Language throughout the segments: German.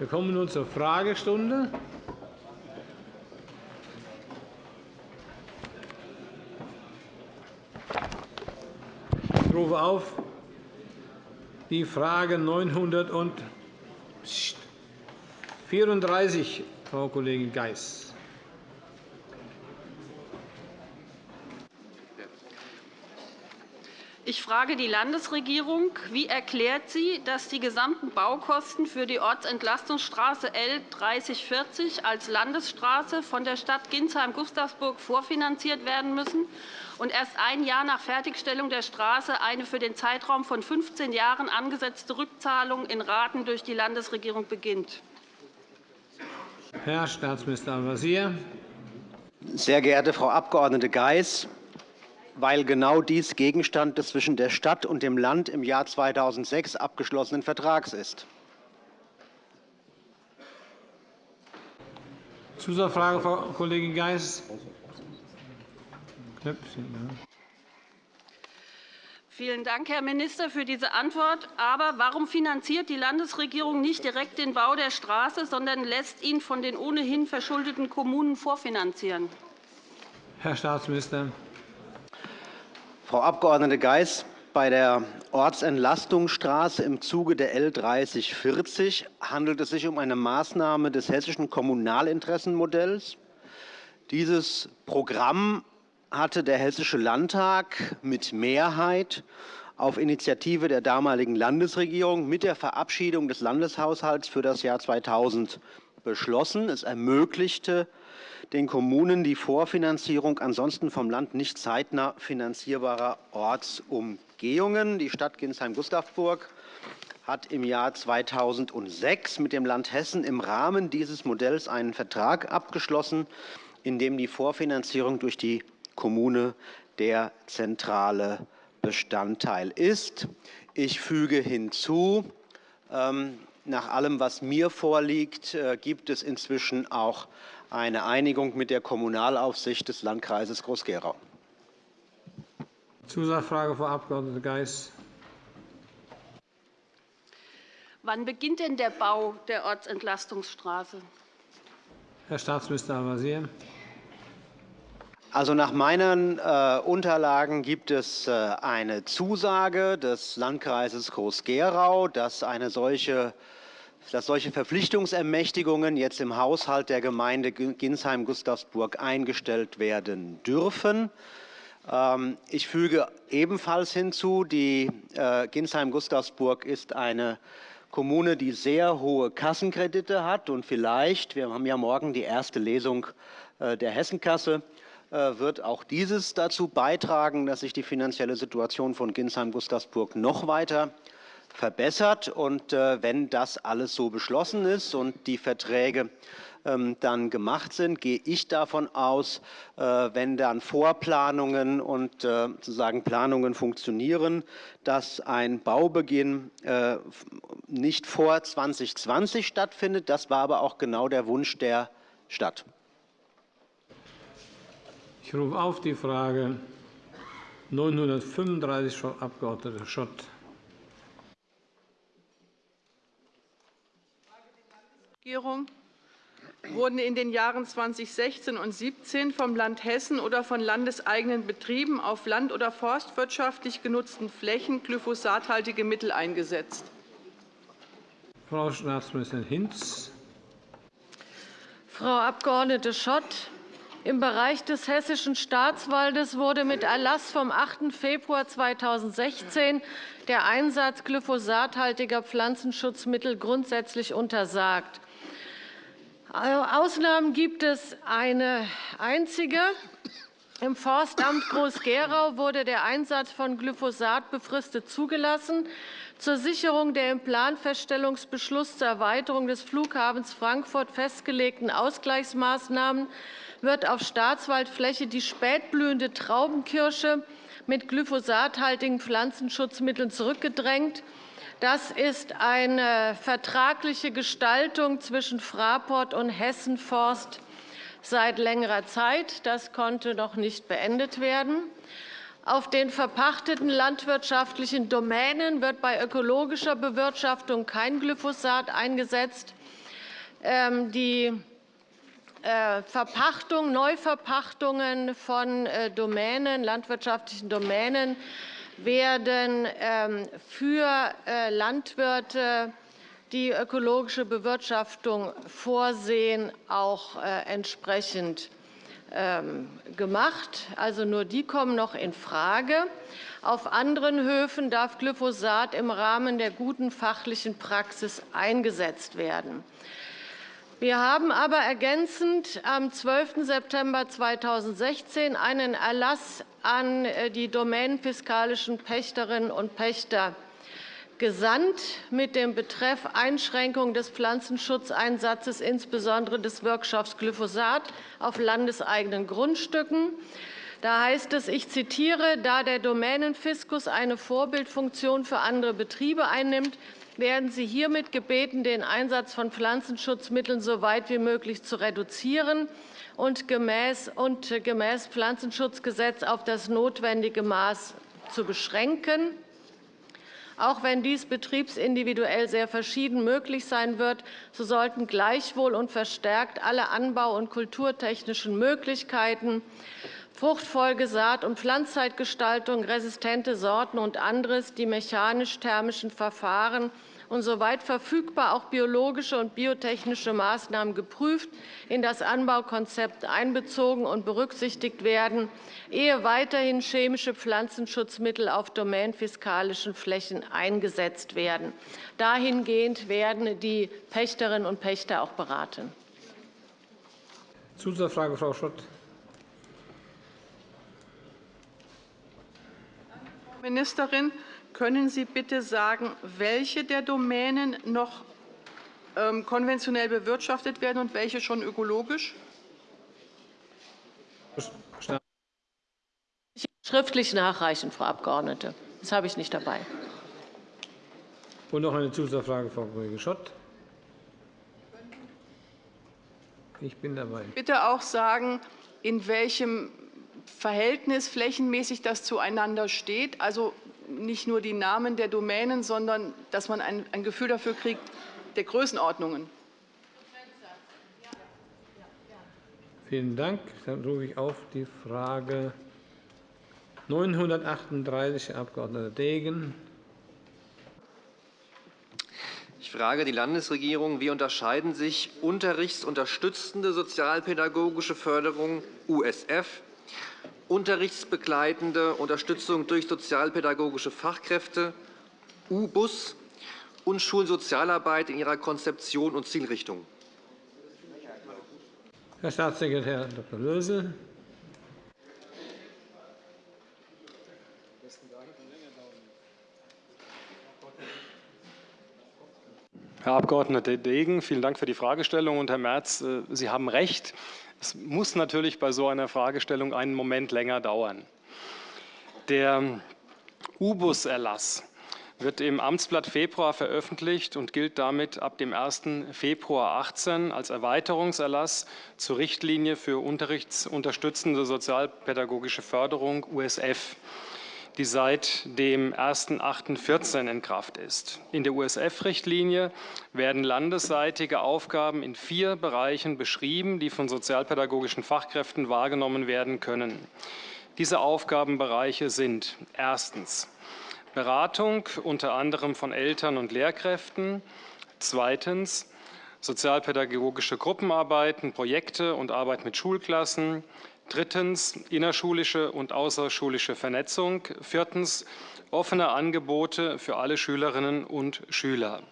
Wir kommen nun zur Fragestunde. Ich rufe auf die Frage 934, Frau Kollegin Geis. Ich frage die Landesregierung. Wie erklärt sie, dass die gesamten Baukosten für die Ortsentlastungsstraße L 3040 als Landesstraße von der Stadt Ginsheim-Gustavsburg vorfinanziert werden müssen und erst ein Jahr nach Fertigstellung der Straße eine für den Zeitraum von 15 Jahren angesetzte Rückzahlung in Raten durch die Landesregierung beginnt? Herr Staatsminister Al-Wazir. Sehr geehrte Frau Abg. Geis! Weil genau dies Gegenstand des zwischen der Stadt und dem Land im Jahr 2006 abgeschlossenen Vertrags ist. Zusatzfrage, Frau Kollegin Geis. Vielen Dank, Herr Minister, für diese Antwort. Aber warum finanziert die Landesregierung nicht direkt den Bau der Straße, sondern lässt ihn von den ohnehin verschuldeten Kommunen vorfinanzieren? Herr Staatsminister. Frau Abg. Geis, bei der Ortsentlastungsstraße im Zuge der L 3040 handelt es sich um eine Maßnahme des hessischen Kommunalinteressenmodells. Dieses Programm hatte der Hessische Landtag mit Mehrheit auf Initiative der damaligen Landesregierung mit der Verabschiedung des Landeshaushalts für das Jahr 2000 beschlossen. Es ermöglichte den Kommunen die Vorfinanzierung ansonsten vom Land nicht zeitnah finanzierbarer Ortsumgehungen. Die Stadt Ginsheim-Gustavsburg hat im Jahr 2006 mit dem Land Hessen im Rahmen dieses Modells einen Vertrag abgeschlossen, in dem die Vorfinanzierung durch die Kommune der zentrale Bestandteil ist. Ich füge hinzu, ähm, nach allem, was mir vorliegt, äh, gibt es inzwischen auch eine Einigung mit der Kommunalaufsicht des Landkreises Groß-Gerau. Zusatzfrage, Frau Abg. Geis. Wann beginnt denn der Bau der Ortsentlastungsstraße? Herr Staatsminister Al-Wazir. Also nach meinen äh, Unterlagen gibt es äh, eine Zusage des Landkreises Groß-Gerau, dass eine solche dass solche Verpflichtungsermächtigungen jetzt im Haushalt der Gemeinde Ginsheim-Gustavsburg eingestellt werden dürfen. Ähm, ich füge ebenfalls hinzu, die äh, Ginsheim-Gustavsburg ist eine Kommune, die sehr hohe Kassenkredite hat. Und vielleicht, wir haben ja morgen die erste Lesung äh, der Hessenkasse, äh, wird auch dieses dazu beitragen, dass sich die finanzielle Situation von Ginsheim-Gustavsburg noch weiter verbessert. Und äh, wenn das alles so beschlossen ist und die Verträge ähm, dann gemacht sind, gehe ich davon aus, äh, wenn dann Vorplanungen und äh, sozusagen Planungen funktionieren, dass ein Baubeginn nicht vor 2020 stattfindet. Das war aber auch genau der Wunsch der Stadt. Ich rufe auf die Frage 935, Frau Abg. Schott. Regierung wurden in den Jahren 2016 und 2017 vom Land Hessen oder von landeseigenen Betrieben auf land- oder forstwirtschaftlich genutzten Flächen glyphosathaltige Mittel eingesetzt? Frau Staatsministerin Hinz. Frau Abg. Schott, im Bereich des Hessischen Staatswaldes wurde mit Erlass vom 8. Februar 2016 der Einsatz glyphosathaltiger Pflanzenschutzmittel grundsätzlich untersagt. Ausnahmen gibt es eine einzige. Im Forstamt Groß-Gerau wurde der Einsatz von Glyphosat befristet zugelassen. Zur Sicherung der im Planfeststellungsbeschluss zur Erweiterung des Flughafens Frankfurt festgelegten Ausgleichsmaßnahmen wird auf Staatswaldfläche die spätblühende Traubenkirsche mit glyphosathaltigen Pflanzenschutzmitteln zurückgedrängt. Das ist eine vertragliche Gestaltung zwischen Fraport und Hessen Forst seit längerer Zeit. Das konnte noch nicht beendet werden. Auf den verpachteten landwirtschaftlichen Domänen wird bei ökologischer Bewirtschaftung kein Glyphosat eingesetzt. ähm, die äh, Verpachtung, Neuverpachtungen von äh, Domänen, landwirtschaftlichen Domänen werden ähm, für äh, Landwirte, die ökologische Bewirtschaftung vorsehen, auch entsprechend ähm, gemacht. Also nur die kommen noch in Frage. Auf anderen Höfen darf Glyphosat im Rahmen der guten fachlichen Praxis eingesetzt werden. Wir haben aber ergänzend am 12. September 2016 einen Erlass an äh, die domänenfiskalischen Pächterinnen und Pächter gesandt mit dem Betreff Einschränkung des Pflanzenschutzeinsatzes, insbesondere des Wirkstoffs Glyphosat, auf landeseigenen Grundstücken. Da heißt es, ich zitiere, da der Domänenfiskus eine Vorbildfunktion für andere Betriebe einnimmt, werden Sie hiermit gebeten, den Einsatz von Pflanzenschutzmitteln so weit wie möglich zu reduzieren und gemäß, Pflanzenschutzgesetz auf das notwendige Maß zu beschränken. Auch wenn dies betriebsindividuell sehr verschieden möglich sein wird, so sollten gleichwohl und verstärkt alle anbau- und kulturtechnischen Möglichkeiten Fruchtfolge, Saat- und Pflanzzeitgestaltung, resistente Sorten und anderes, die mechanisch-thermischen Verfahren und soweit verfügbar auch biologische und biotechnische Maßnahmen geprüft, in das Anbaukonzept einbezogen und berücksichtigt werden, ehe weiterhin chemische Pflanzenschutzmittel auf domänenfiskalischen Flächen eingesetzt werden. Dahingehend werden die Pächterinnen und Pächter auch beraten. Zusatzfrage, Frau Schott. Ministerin, können Sie bitte sagen, welche der Domänen noch ähm, konventionell bewirtschaftet werden und welche schon ökologisch? Schriftlich nachreichen, Frau Abgeordnete. Das habe ich nicht dabei. Und noch eine Zusatzfrage, Frau Kollege Schott. Ich bin dabei. Bitte auch sagen, in welchem Verhältnis flächenmäßig das zueinander steht. Also nicht nur die Namen der Domänen, sondern dass man ein, ein Gefühl dafür kriegt, der Größenordnungen. Vielen Dank. Dann rufe ich auf die Frage 938, Herr Abg. Degen. Ich frage die Landesregierung, wie unterscheiden sich unterrichtsunterstützende sozialpädagogische Förderung USF unterrichtsbegleitende Unterstützung durch sozialpädagogische Fachkräfte, U-Bus und Schulsozialarbeit in ihrer Konzeption und Zielrichtung. Herr Staatssekretär Dr. Lösel. Herr Abg. Degen, vielen Dank für die Fragestellung. Und Herr Merz, äh, Sie haben recht. Es muss natürlich bei so einer Fragestellung einen Moment länger dauern. Der U-Bus-Erlass wird im Amtsblatt Februar veröffentlicht und gilt damit ab dem 1. Februar 2018 als Erweiterungserlass zur Richtlinie für unterrichtsunterstützende sozialpädagogische Förderung USF die seit dem 01.08.14 in Kraft ist. In der USF-Richtlinie werden landesseitige Aufgaben in vier Bereichen beschrieben, die von sozialpädagogischen Fachkräften wahrgenommen werden können. Diese Aufgabenbereiche sind erstens Beratung unter anderem von Eltern und Lehrkräften, zweitens sozialpädagogische Gruppenarbeiten, Projekte und Arbeit mit Schulklassen, Drittens innerschulische und außerschulische Vernetzung. Viertens offene Angebote für alle Schülerinnen und Schüler.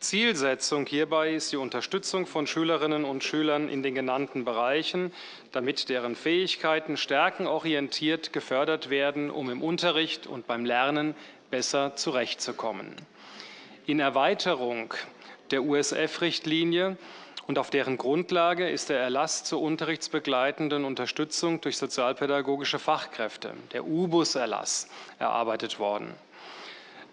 Zielsetzung hierbei ist die Unterstützung von Schülerinnen und Schülern in den genannten Bereichen, damit deren Fähigkeiten stärkenorientiert gefördert werden, um im Unterricht und beim Lernen besser zurechtzukommen. In Erweiterung der USF-Richtlinie und auf deren Grundlage ist der Erlass zur unterrichtsbegleitenden Unterstützung durch sozialpädagogische Fachkräfte, der U-Bus-Erlass, erarbeitet worden.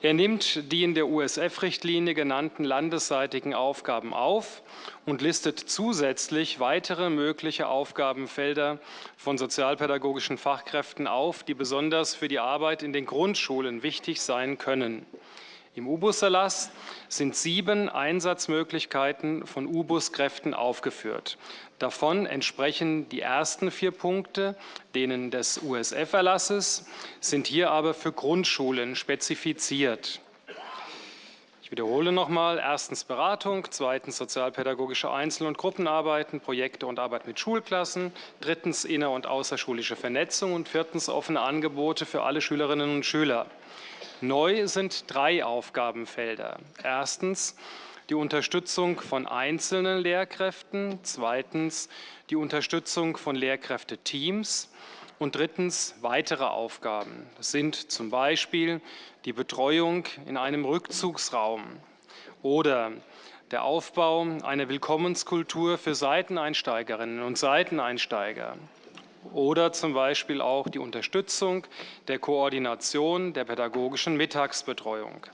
Er nimmt die in der USF-Richtlinie genannten landesseitigen Aufgaben auf und listet zusätzlich weitere mögliche Aufgabenfelder von sozialpädagogischen Fachkräften auf, die besonders für die Arbeit in den Grundschulen wichtig sein können. Im U-Bus-Erlass sind sieben Einsatzmöglichkeiten von U-Bus-Kräften aufgeführt. Davon entsprechen die ersten vier Punkte denen des USF-Erlasses, sind hier aber für Grundschulen spezifiziert. Ich wiederhole noch einmal. Erstens Beratung, zweitens sozialpädagogische Einzel- und Gruppenarbeiten, Projekte und Arbeit mit Schulklassen, drittens inner- und außerschulische Vernetzung und viertens offene Angebote für alle Schülerinnen und Schüler. Neu sind drei Aufgabenfelder. Erstens die Unterstützung von einzelnen Lehrkräften, zweitens die Unterstützung von Lehrkräfteteams und drittens weitere Aufgaben. Das sind zum Beispiel die Betreuung in einem Rückzugsraum oder der Aufbau einer Willkommenskultur für Seiteneinsteigerinnen und Seiteneinsteiger oder zum Beispiel auch die Unterstützung der Koordination der pädagogischen Mittagsbetreuung.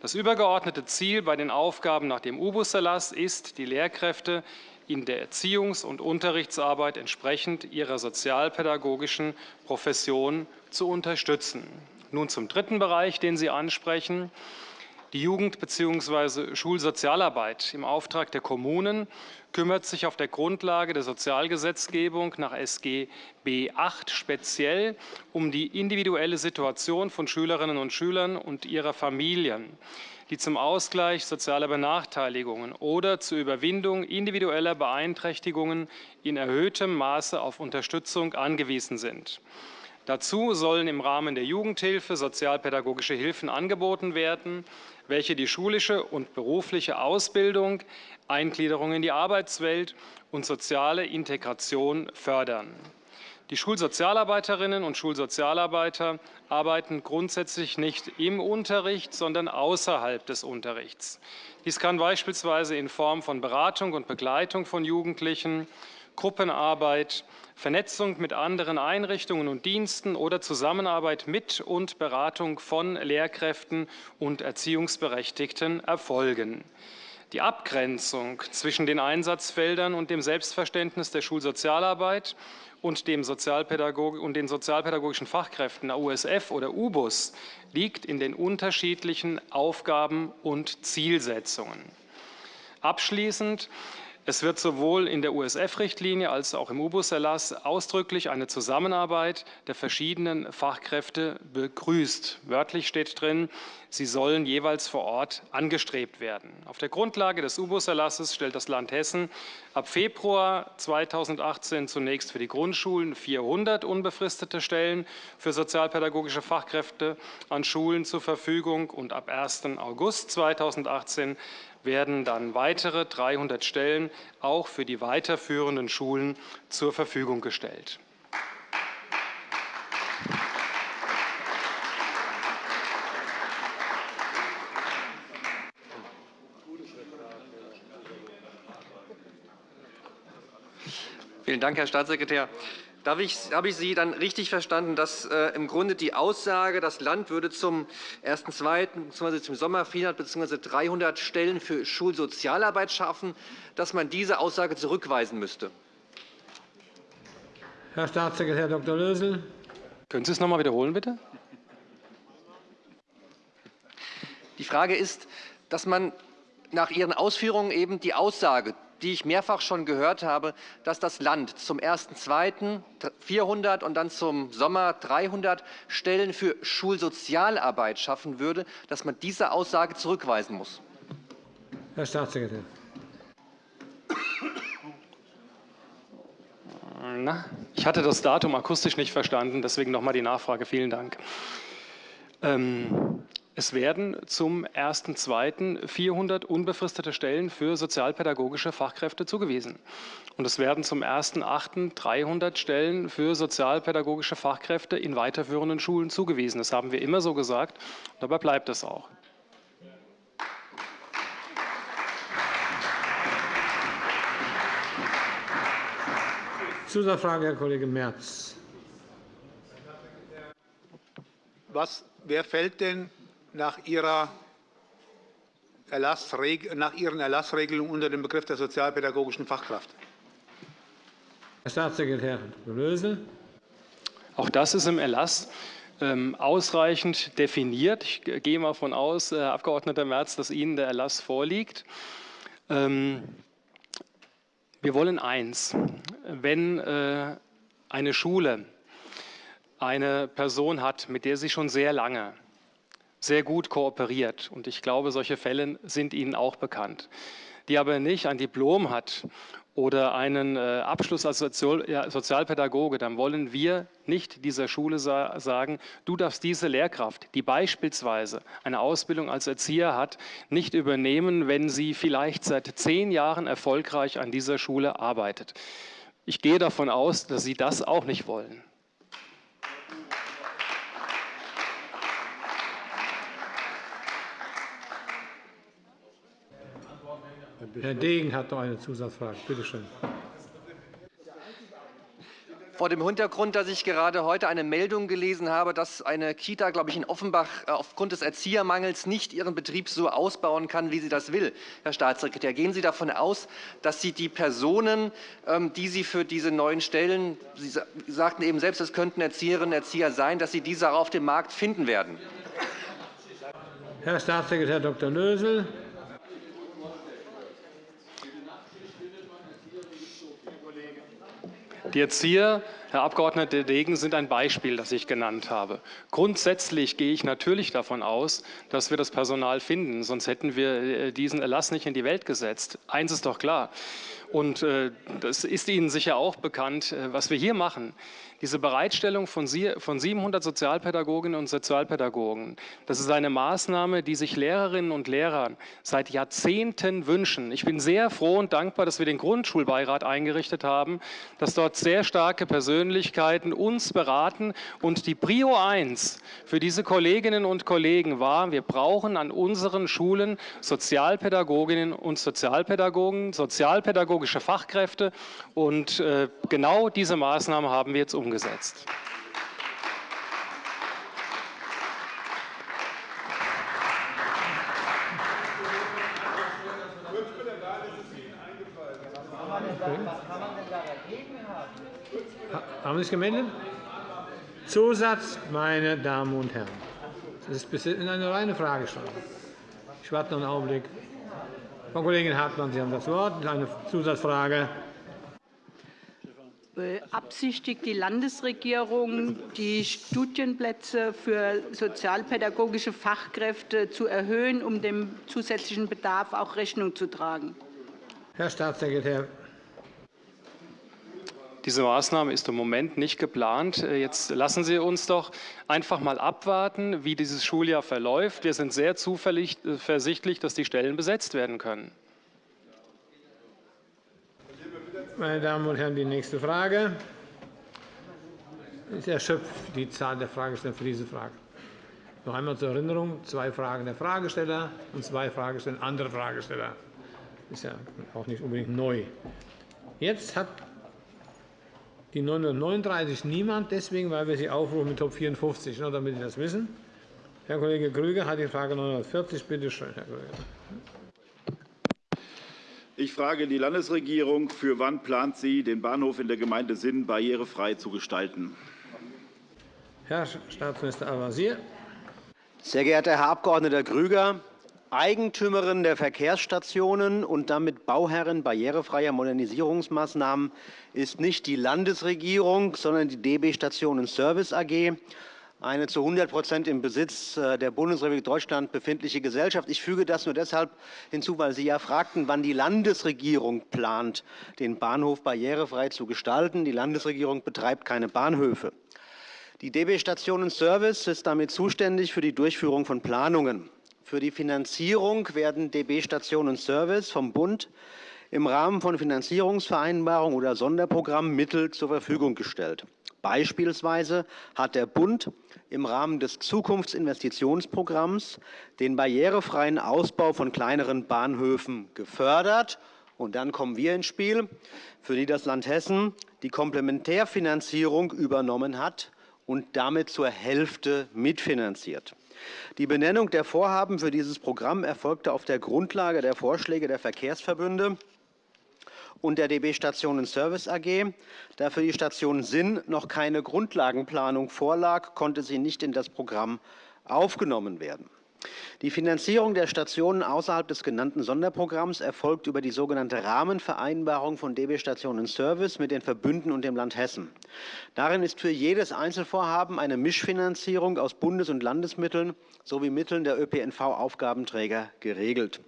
Das übergeordnete Ziel bei den Aufgaben nach dem U-Bus-Erlass ist, die Lehrkräfte in der Erziehungs- und Unterrichtsarbeit entsprechend ihrer sozialpädagogischen Profession zu unterstützen. Nun zum dritten Bereich, den Sie ansprechen. Die Jugend- bzw. Schulsozialarbeit im Auftrag der Kommunen kümmert sich auf der Grundlage der Sozialgesetzgebung nach SGB VIII speziell um die individuelle Situation von Schülerinnen und Schülern und ihrer Familien, die zum Ausgleich sozialer Benachteiligungen oder zur Überwindung individueller Beeinträchtigungen in erhöhtem Maße auf Unterstützung angewiesen sind. Dazu sollen im Rahmen der Jugendhilfe sozialpädagogische Hilfen angeboten werden, welche die schulische und berufliche Ausbildung, Eingliederung in die Arbeitswelt und soziale Integration fördern. Die Schulsozialarbeiterinnen und Schulsozialarbeiter arbeiten grundsätzlich nicht im Unterricht, sondern außerhalb des Unterrichts. Dies kann beispielsweise in Form von Beratung und Begleitung von Jugendlichen, Gruppenarbeit, Vernetzung mit anderen Einrichtungen und Diensten oder Zusammenarbeit mit und Beratung von Lehrkräften und Erziehungsberechtigten erfolgen. Die Abgrenzung zwischen den Einsatzfeldern und dem Selbstverständnis der Schulsozialarbeit und, dem Sozialpädagog und den sozialpädagogischen Fachkräften der USF oder UBUS liegt in den unterschiedlichen Aufgaben und Zielsetzungen. Abschließend es wird sowohl in der USF-Richtlinie als auch im U-Bus-Erlass ausdrücklich eine Zusammenarbeit der verschiedenen Fachkräfte begrüßt. Wörtlich steht drin, sie sollen jeweils vor Ort angestrebt werden. Auf der Grundlage des U-Bus-Erlasses stellt das Land Hessen ab Februar 2018 zunächst für die Grundschulen 400 unbefristete Stellen für sozialpädagogische Fachkräfte an Schulen zur Verfügung und ab 1. August 2018 werden dann weitere 300 Stellen auch für die weiterführenden Schulen zur Verfügung gestellt. Vielen Dank, Herr Staatssekretär. Habe ich, Sie dann richtig verstanden, dass äh, im Grunde die Aussage, das Land würde zum 1.2. bzw. zum Sommer 400 bzw. 300 Stellen für Schulsozialarbeit schaffen, dass man diese Aussage zurückweisen müsste? Herr Staatssekretär Dr. Lösel. Können Sie es noch einmal wiederholen, bitte? Die Frage ist, dass man nach Ihren Ausführungen eben die Aussage die ich mehrfach schon gehört habe, dass das Land zum 1.2. 400 und dann zum Sommer 300 Stellen für Schulsozialarbeit schaffen würde, dass man diese Aussage zurückweisen muss. Herr Staatssekretär. Na, ich hatte das Datum akustisch nicht verstanden, deswegen noch einmal die Nachfrage. Vielen Dank. Ähm, es werden zum 1.2. 400 unbefristete Stellen für sozialpädagogische Fachkräfte zugewiesen. Und es werden zum 1.8. 300 Stellen für sozialpädagogische Fachkräfte in weiterführenden Schulen zugewiesen. Das haben wir immer so gesagt. Dabei bleibt es auch. Zusatzfrage, Herr Kollege Merz. Was, wer fällt denn nach, ihrer nach Ihren Erlassregelungen unter den Begriff der sozialpädagogischen Fachkraft? Herr Staatssekretär Lösel. Auch das ist im Erlass ähm, ausreichend definiert. Ich gehe mal davon aus, Herr Abg. Merz, dass Ihnen der Erlass vorliegt. Ähm, wir wollen eins. Wenn äh, eine Schule eine Person hat, mit der sie schon sehr lange sehr gut kooperiert, und ich glaube, solche Fälle sind Ihnen auch bekannt, die aber nicht ein Diplom hat oder einen äh, Abschluss als Sozialpädagoge, dann wollen wir nicht dieser Schule sagen, du darfst diese Lehrkraft, die beispielsweise eine Ausbildung als Erzieher hat, nicht übernehmen, wenn sie vielleicht seit zehn Jahren erfolgreich an dieser Schule arbeitet. Ich gehe davon aus, dass Sie das auch nicht wollen. Herr Degen hat noch eine Zusatzfrage. Bitte schön. Vor dem Hintergrund, dass ich gerade heute eine Meldung gelesen habe, dass eine Kita, glaube ich, in Offenbach äh, aufgrund des Erziehermangels nicht ihren Betrieb so ausbauen kann, wie sie das will. Herr Staatssekretär, gehen Sie davon aus, dass Sie die Personen, ähm, die Sie für diese neuen Stellen, Sie sagten eben selbst, es könnten Erzieherinnen und Erzieher sein, dass Sie diese auch auf dem Markt finden werden? Herr Staatssekretär Dr. Lösel. Die Erzieher, Herr Abg. Degen, sind ein Beispiel, das ich genannt habe. Grundsätzlich gehe ich natürlich davon aus, dass wir das Personal finden, sonst hätten wir äh, diesen Erlass nicht in die Welt gesetzt. Eins ist doch klar, und äh, das ist Ihnen sicher auch bekannt, äh, was wir hier machen. Diese Bereitstellung von 700 Sozialpädagoginnen und Sozialpädagogen, das ist eine Maßnahme, die sich Lehrerinnen und Lehrer seit Jahrzehnten wünschen. Ich bin sehr froh und dankbar, dass wir den Grundschulbeirat eingerichtet haben, dass dort sehr starke Persönlichkeiten uns beraten. Und die Prio 1 für diese Kolleginnen und Kollegen war, wir brauchen an unseren Schulen Sozialpädagoginnen und Sozialpädagogen, sozialpädagogische Fachkräfte. Und äh, genau diese Maßnahme haben wir jetzt umgesetzt umgesetzt. Haben Sie sich gemeldet? Zusatz, meine Damen und Herren. Das ist eine reine Fragestunde. Ich warte noch einen Augenblick. Frau Kollegin Hartmann, Sie haben das Wort. Eine Zusatzfrage. Beabsichtigt die Landesregierung, die Studienplätze für sozialpädagogische Fachkräfte zu erhöhen, um dem zusätzlichen Bedarf auch Rechnung zu tragen? Herr Staatssekretär. Diese Maßnahme ist im Moment nicht geplant. Jetzt lassen Sie uns doch einfach mal abwarten, wie dieses Schuljahr verläuft. Wir sind sehr zuversichtlich, dass die Stellen besetzt werden können. Meine Damen und Herren, die nächste Frage. Ich erschöpft die Zahl der Fragesteller für diese Frage. Noch einmal zur Erinnerung, zwei Fragen der Fragesteller und zwei Fragesteller andere Fragesteller. Das ist ja auch nicht unbedingt neu. Jetzt hat die 939 niemand, deswegen, weil wir sie aufrufen mit Top 54, nur damit Sie das wissen. Herr Kollege Grüger hat die Frage 940. Bitte schön, Herr Grüger. Ich frage die Landesregierung, für wann plant sie, den Bahnhof in der Gemeinde Sinn barrierefrei zu gestalten? Herr Staatsminister Al-Wazir. Sehr geehrter Herr Abg. Grüger, Eigentümerin der Verkehrsstationen und damit Bauherrin barrierefreier Modernisierungsmaßnahmen ist nicht die Landesregierung, sondern die DB Stationen Service AG eine zu 100% im Besitz äh, der Bundesrepublik Deutschland befindliche Gesellschaft. Ich füge das nur deshalb hinzu, weil Sie ja fragten, wann die Landesregierung plant, den Bahnhof barrierefrei zu gestalten. Die Landesregierung betreibt keine Bahnhöfe. Die DB Stationen Service ist damit zuständig für die Durchführung von Planungen. Für die Finanzierung werden DB Stationen Service vom Bund im Rahmen von Finanzierungsvereinbarungen oder Sonderprogrammen Mittel zur Verfügung gestellt. Beispielsweise hat der Bund im Rahmen des Zukunftsinvestitionsprogramms den barrierefreien Ausbau von kleineren Bahnhöfen gefördert. Und dann kommen wir ins Spiel, für die das Land Hessen die Komplementärfinanzierung übernommen hat und damit zur Hälfte mitfinanziert. Die Benennung der Vorhaben für dieses Programm erfolgte auf der Grundlage der Vorschläge der Verkehrsverbünde und der DB Stationen Service AG. Da für die Station Sinn noch keine Grundlagenplanung vorlag, konnte sie nicht in das Programm aufgenommen werden. Die Finanzierung der Stationen außerhalb des genannten Sonderprogramms erfolgt über die sogenannte Rahmenvereinbarung von DB Stationen Service mit den Verbünden und dem Land Hessen. Darin ist für jedes Einzelvorhaben eine Mischfinanzierung aus Bundes- und Landesmitteln sowie Mitteln der ÖPNV-Aufgabenträger geregelt.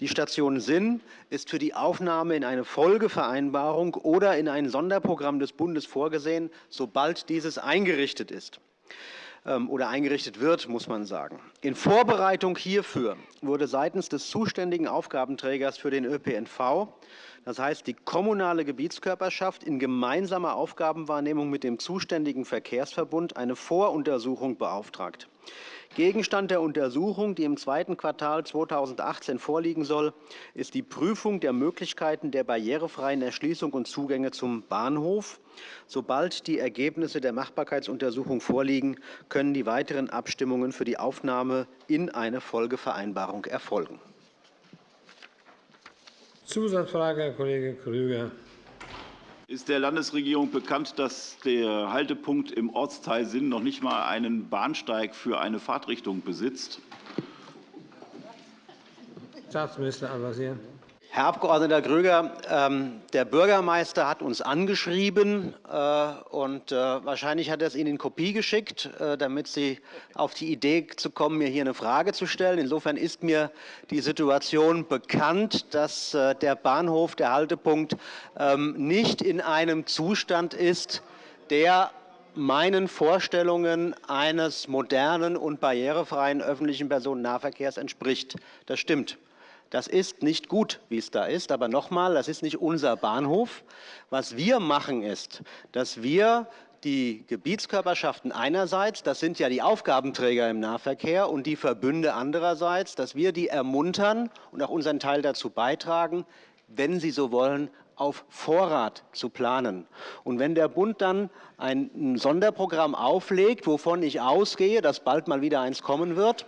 Die Station Sinn ist für die Aufnahme in eine Folgevereinbarung oder in ein Sonderprogramm des Bundes vorgesehen, sobald dieses eingerichtet ist. Ähm, oder eingerichtet wird, muss man sagen. In Vorbereitung hierfür wurde seitens des zuständigen Aufgabenträgers für den ÖPNV, das heißt die kommunale Gebietskörperschaft, in gemeinsamer Aufgabenwahrnehmung mit dem zuständigen Verkehrsverbund eine Voruntersuchung beauftragt. Gegenstand der Untersuchung, die im zweiten Quartal 2018 vorliegen soll, ist die Prüfung der Möglichkeiten der barrierefreien Erschließung und Zugänge zum Bahnhof. Sobald die Ergebnisse der Machbarkeitsuntersuchung vorliegen, können die weiteren Abstimmungen für die Aufnahme in eine Folgevereinbarung erfolgen. Zusatzfrage, Herr Kollege Krüger. Ist der Landesregierung bekannt, dass der Haltepunkt im Ortsteil Sinn noch nicht einmal einen Bahnsteig für eine Fahrtrichtung besitzt? Staatsminister Al-Wazir. Herr Abg. Grüger, ähm, der Bürgermeister hat uns angeschrieben, äh, und äh, wahrscheinlich hat er es Ihnen in Kopie geschickt, äh, damit Sie auf die Idee zu kommen, mir hier eine Frage zu stellen. Insofern ist mir die Situation bekannt, dass der Bahnhof, der Haltepunkt, ähm, nicht in einem Zustand ist, der meinen Vorstellungen eines modernen und barrierefreien öffentlichen Personennahverkehrs entspricht. Das stimmt. Das ist nicht gut, wie es da ist. Aber noch einmal, das ist nicht unser Bahnhof. Was wir machen, ist, dass wir die Gebietskörperschaften einerseits, das sind ja die Aufgabenträger im Nahverkehr, und die Verbünde andererseits, dass wir die ermuntern und auch unseren Teil dazu beitragen, wenn sie so wollen, auf Vorrat zu planen. Und wenn der Bund dann ein Sonderprogramm auflegt, wovon ich ausgehe, dass bald mal wieder eins kommen wird,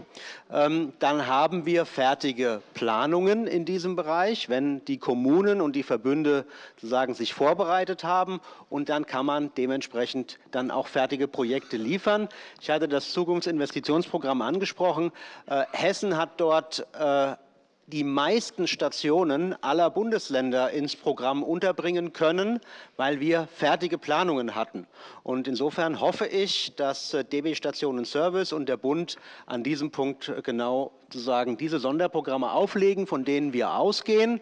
ähm, dann haben wir fertige Planungen in diesem Bereich, wenn die Kommunen und die Verbünde sozusagen sich vorbereitet haben. Und dann kann man dementsprechend dann auch fertige Projekte liefern. Ich hatte das Zukunftsinvestitionsprogramm angesprochen. Äh, Hessen hat dort äh, die meisten Stationen aller Bundesländer ins Programm unterbringen können, weil wir fertige Planungen hatten. Und insofern hoffe ich, dass äh, DB Stationen Service und der Bund an diesem Punkt äh, genau sozusagen diese Sonderprogramme auflegen, von denen wir ausgehen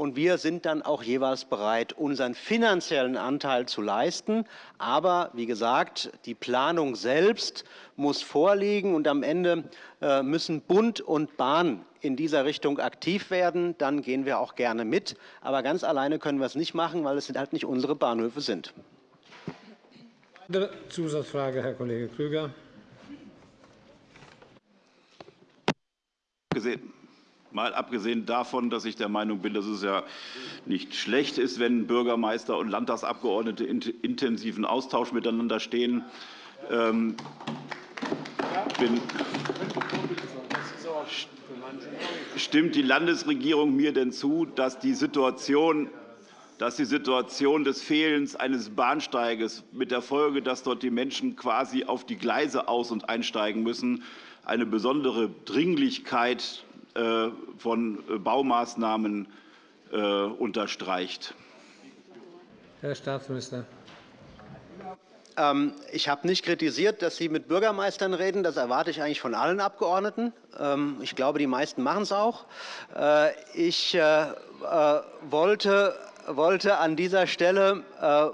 und wir sind dann auch jeweils bereit, unseren finanziellen Anteil zu leisten. Aber wie gesagt, die Planung selbst muss vorliegen, und am Ende äh, müssen Bund und Bahn in dieser Richtung aktiv werden. Dann gehen wir auch gerne mit. Aber ganz alleine können wir es nicht machen, weil es halt nicht unsere Bahnhöfe sind. Zusatzfrage, Herr Kollege Krüger. Gesehen. Mal abgesehen davon, dass ich der Meinung bin, dass es ja nicht schlecht ist, wenn Bürgermeister und Landtagsabgeordnete intensiven Austausch miteinander stehen. Ähm, stimmt die Landesregierung mir denn zu, dass die Situation dass die Situation des Fehlens eines Bahnsteiges mit der Folge, dass dort die Menschen quasi auf die Gleise aus- und einsteigen müssen, eine besondere Dringlichkeit von äh, Baumaßnahmen äh, unterstreicht. Herr Staatsminister. Ähm, ich habe nicht kritisiert, dass Sie mit Bürgermeistern reden. Das erwarte ich eigentlich von allen Abgeordneten. Ähm, ich glaube, die meisten machen es auch. Ich wollte wollte an dieser Stelle,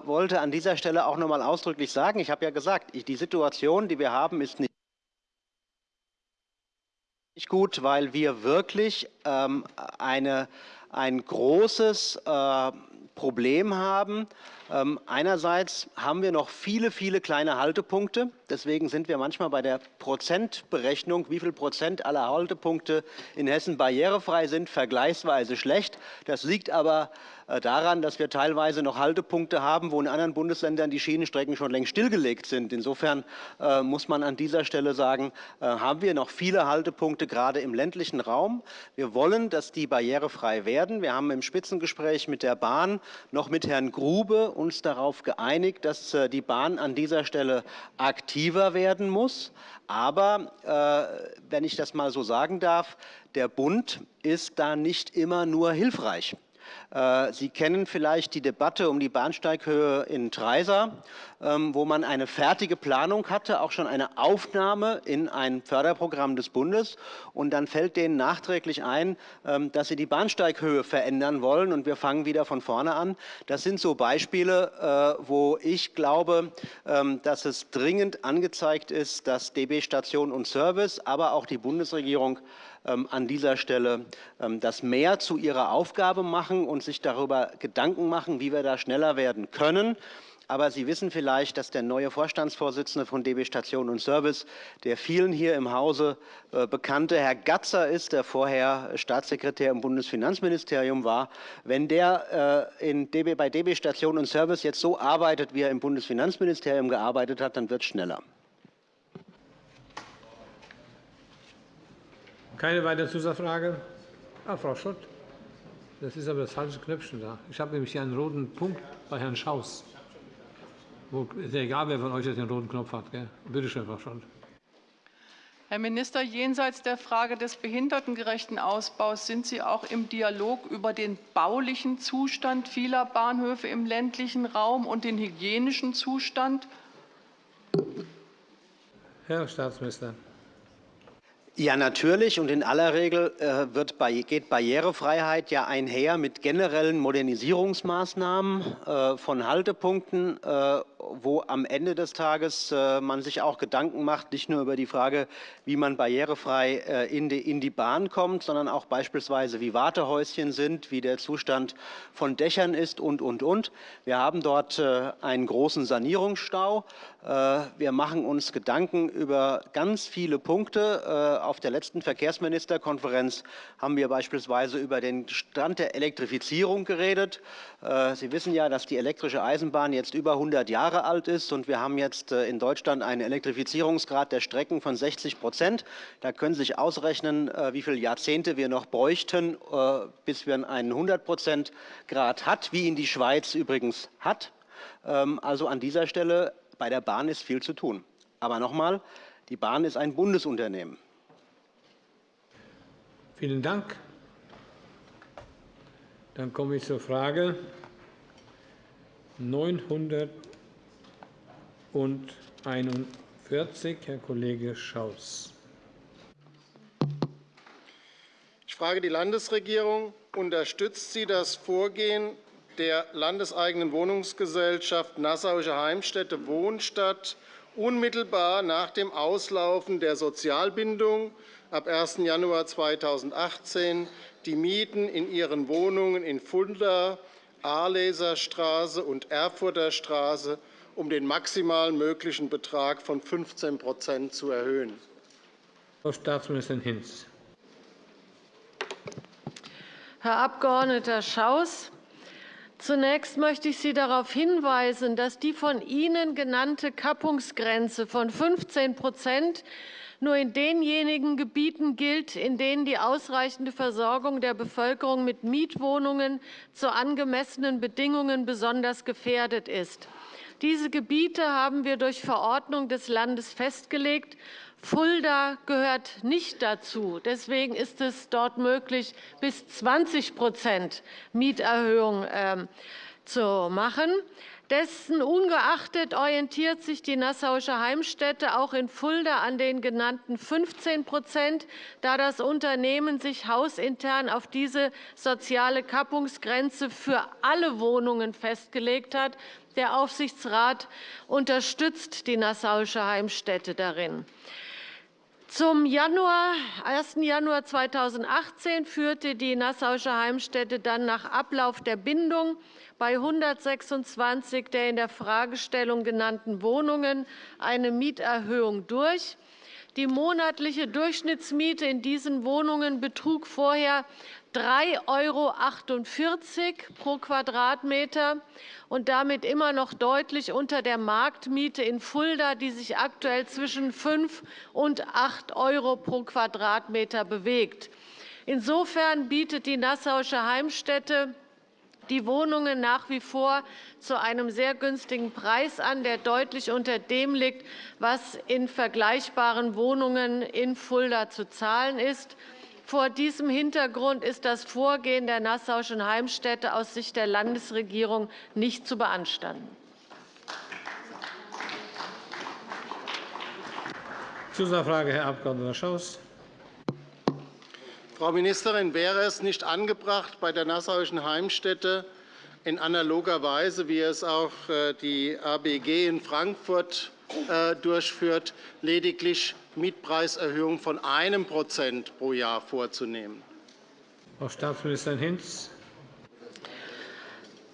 wollte an dieser Stelle auch noch einmal ausdrücklich sagen, ich habe ja gesagt, die Situation, die wir haben, ist nicht nicht gut, weil wir wirklich ähm, eine, ein großes äh, Problem haben. Ähm, einerseits haben wir noch viele, viele kleine Haltepunkte. Deswegen sind wir manchmal bei der Prozentberechnung, wie viel Prozent aller Haltepunkte in Hessen barrierefrei sind, vergleichsweise schlecht. Das liegt aber daran, dass wir teilweise noch Haltepunkte haben, wo in anderen Bundesländern die Schienenstrecken schon längst stillgelegt sind. Insofern äh, muss man an dieser Stelle sagen, äh, haben wir noch viele Haltepunkte, gerade im ländlichen Raum. Wir wollen, dass die barrierefrei werden. Wir haben im Spitzengespräch mit der Bahn noch mit Herrn Grube uns darauf geeinigt, dass äh, die Bahn an dieser Stelle aktiver werden muss. Aber, äh, wenn ich das mal so sagen darf, der Bund ist da nicht immer nur hilfreich. Äh, Sie kennen vielleicht die Debatte um die Bahnsteighöhe in Treisa, ähm, wo man eine fertige Planung hatte, auch schon eine Aufnahme in ein Förderprogramm des Bundes. Und dann fällt denen nachträglich ein, ähm, dass sie die Bahnsteighöhe verändern wollen. Und wir fangen wieder von vorne an. Das sind so Beispiele, äh, wo ich glaube, ähm, dass es dringend angezeigt ist, dass DB Station und Service, aber auch die Bundesregierung an dieser Stelle ähm, das mehr zu ihrer Aufgabe machen und sich darüber Gedanken machen, wie wir da schneller werden können. Aber Sie wissen vielleicht, dass der neue Vorstandsvorsitzende von DB Station und Service, der vielen hier im Hause äh, bekannte Herr Gatzer ist, der vorher Staatssekretär im Bundesfinanzministerium war. Wenn der äh, DB, bei DB Station und Service jetzt so arbeitet, wie er im Bundesfinanzministerium gearbeitet hat, dann wird es schneller. Keine weitere Zusatzfrage? Ah, Frau Schott. Das ist aber das falsche Knöpfchen da. Ich habe nämlich hier einen roten Punkt bei Herrn Schaus. Es ist ja egal, wer von euch jetzt den roten Knopf hat. Gell? Bitte schön, Frau Schott. Herr Minister, jenseits der Frage des behindertengerechten Ausbaus sind Sie auch im Dialog über den baulichen Zustand vieler Bahnhöfe im ländlichen Raum und den hygienischen Zustand? Herr Staatsminister. Ja, natürlich. Und in aller Regel äh, wird, geht Barrierefreiheit ja einher mit generellen Modernisierungsmaßnahmen äh, von Haltepunkten, äh, wo am Ende des Tages man sich auch Gedanken macht, nicht nur über die Frage, wie man barrierefrei in die, in die Bahn kommt, sondern auch beispielsweise, wie Wartehäuschen sind, wie der Zustand von Dächern ist und, und, und. Wir haben dort einen großen Sanierungsstau. Wir machen uns Gedanken über ganz viele Punkte auf der letzten Verkehrsministerkonferenz haben wir beispielsweise über den Stand der Elektrifizierung geredet. Äh, Sie wissen ja, dass die elektrische Eisenbahn jetzt über 100 Jahre alt ist und wir haben jetzt äh, in Deutschland einen Elektrifizierungsgrad der Strecken von 60 Prozent. Da können Sie sich ausrechnen, äh, wie viele Jahrzehnte wir noch bräuchten, bis wir einen 100 Prozent Grad hat, wie ihn die Schweiz übrigens hat. Ähm, also an dieser Stelle bei der Bahn ist viel zu tun. Aber nochmal, die Bahn ist ein Bundesunternehmen. Vielen Dank. Dann komme ich zur Frage 941, Herr Kollege Schaus. Ich frage die Landesregierung. Unterstützt sie das Vorgehen der landeseigenen Wohnungsgesellschaft Nassauische Heimstätte Wohnstadt unmittelbar nach dem Auslaufen der Sozialbindung ab 1. Januar 2018 die Mieten in ihren Wohnungen in Fulda, Arleser Straße und Erfurter Straße um den maximal möglichen Betrag von 15 zu erhöhen. Frau Staatsministerin Hinz. Herr Abg. Schaus, Zunächst möchte ich Sie darauf hinweisen, dass die von Ihnen genannte Kappungsgrenze von 15% nur in denjenigen Gebieten gilt, in denen die ausreichende Versorgung der Bevölkerung mit Mietwohnungen zu angemessenen Bedingungen besonders gefährdet ist. Diese Gebiete haben wir durch Verordnung des Landes festgelegt. Fulda gehört nicht dazu. Deswegen ist es dort möglich, bis 20% Mieterhöhung ähm, zu machen. Dessen ungeachtet orientiert sich die Nassauische Heimstätte auch in Fulda an den genannten 15% da das Unternehmen sich hausintern auf diese soziale Kappungsgrenze für alle Wohnungen festgelegt hat. Der Aufsichtsrat unterstützt die Nassauische Heimstätte darin. Zum Januar, 1. Januar 2018 führte die Nassauische Heimstätte dann nach Ablauf der Bindung bei 126 der in der Fragestellung genannten Wohnungen eine Mieterhöhung durch. Die monatliche Durchschnittsmiete in diesen Wohnungen betrug vorher 3,48 € pro Quadratmeter und damit immer noch deutlich unter der Marktmiete in Fulda, die sich aktuell zwischen 5 und 8 € pro Quadratmeter bewegt. Insofern bietet die Nassauische Heimstätte die Wohnungen nach wie vor zu einem sehr günstigen Preis an, der deutlich unter dem liegt, was in vergleichbaren Wohnungen in Fulda zu zahlen ist. Vor diesem Hintergrund ist das Vorgehen der Nassauischen Heimstätte aus Sicht der Landesregierung nicht zu beanstanden. Zusatzfrage, Herr Abg. Schaus. Frau Ministerin, wäre es nicht angebracht, bei der Nassauischen Heimstätte in analoger Weise, wie es auch äh, die ABG in Frankfurt äh, durchführt, lediglich Mietpreiserhöhungen von 1% pro Jahr vorzunehmen? Frau Staatsministerin Hinz.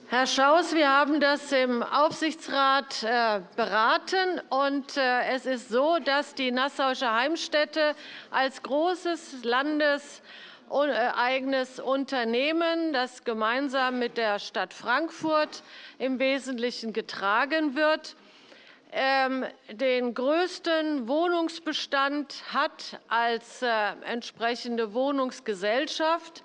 Herr Schaus, wir haben das im Aufsichtsrat äh, beraten. und Es ist so, dass die Nassauische Heimstätte als großes Landes eigenes Unternehmen, das gemeinsam mit der Stadt Frankfurt im Wesentlichen getragen wird, den größten Wohnungsbestand hat als äh, entsprechende Wohnungsgesellschaft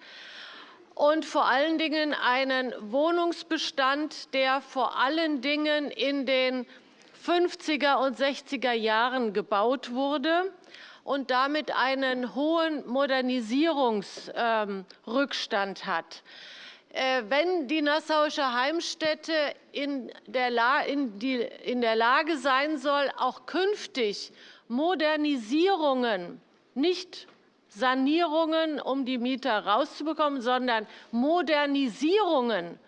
und vor allen Dingen einen Wohnungsbestand, der vor allen Dingen in den 50er und 60er Jahren gebaut wurde und damit einen hohen Modernisierungsrückstand hat. Äh, wenn die Nassauische Heimstätte in der Lage sein soll, auch künftig Modernisierungen, nicht Sanierungen, um die Mieter rauszubekommen, sondern Modernisierungen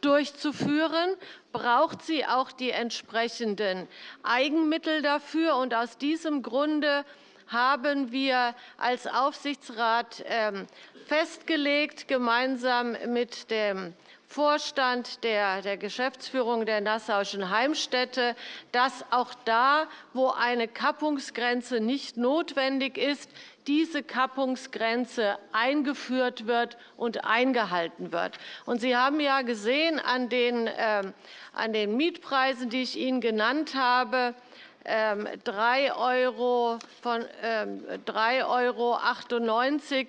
durchzuführen, braucht sie auch die entsprechenden Eigenmittel dafür. Aus diesem Grunde haben wir als Aufsichtsrat ähm, festgelegt, gemeinsam mit dem Vorstand der Geschäftsführung der Nassauischen Heimstätte, dass auch da, wo eine Kappungsgrenze nicht notwendig ist, diese Kappungsgrenze eingeführt wird und eingehalten wird. Sie haben ja gesehen an den ähm, Mietpreisen, die ich Ihnen genannt habe, 3 ähm, € von 3,98 € ähm,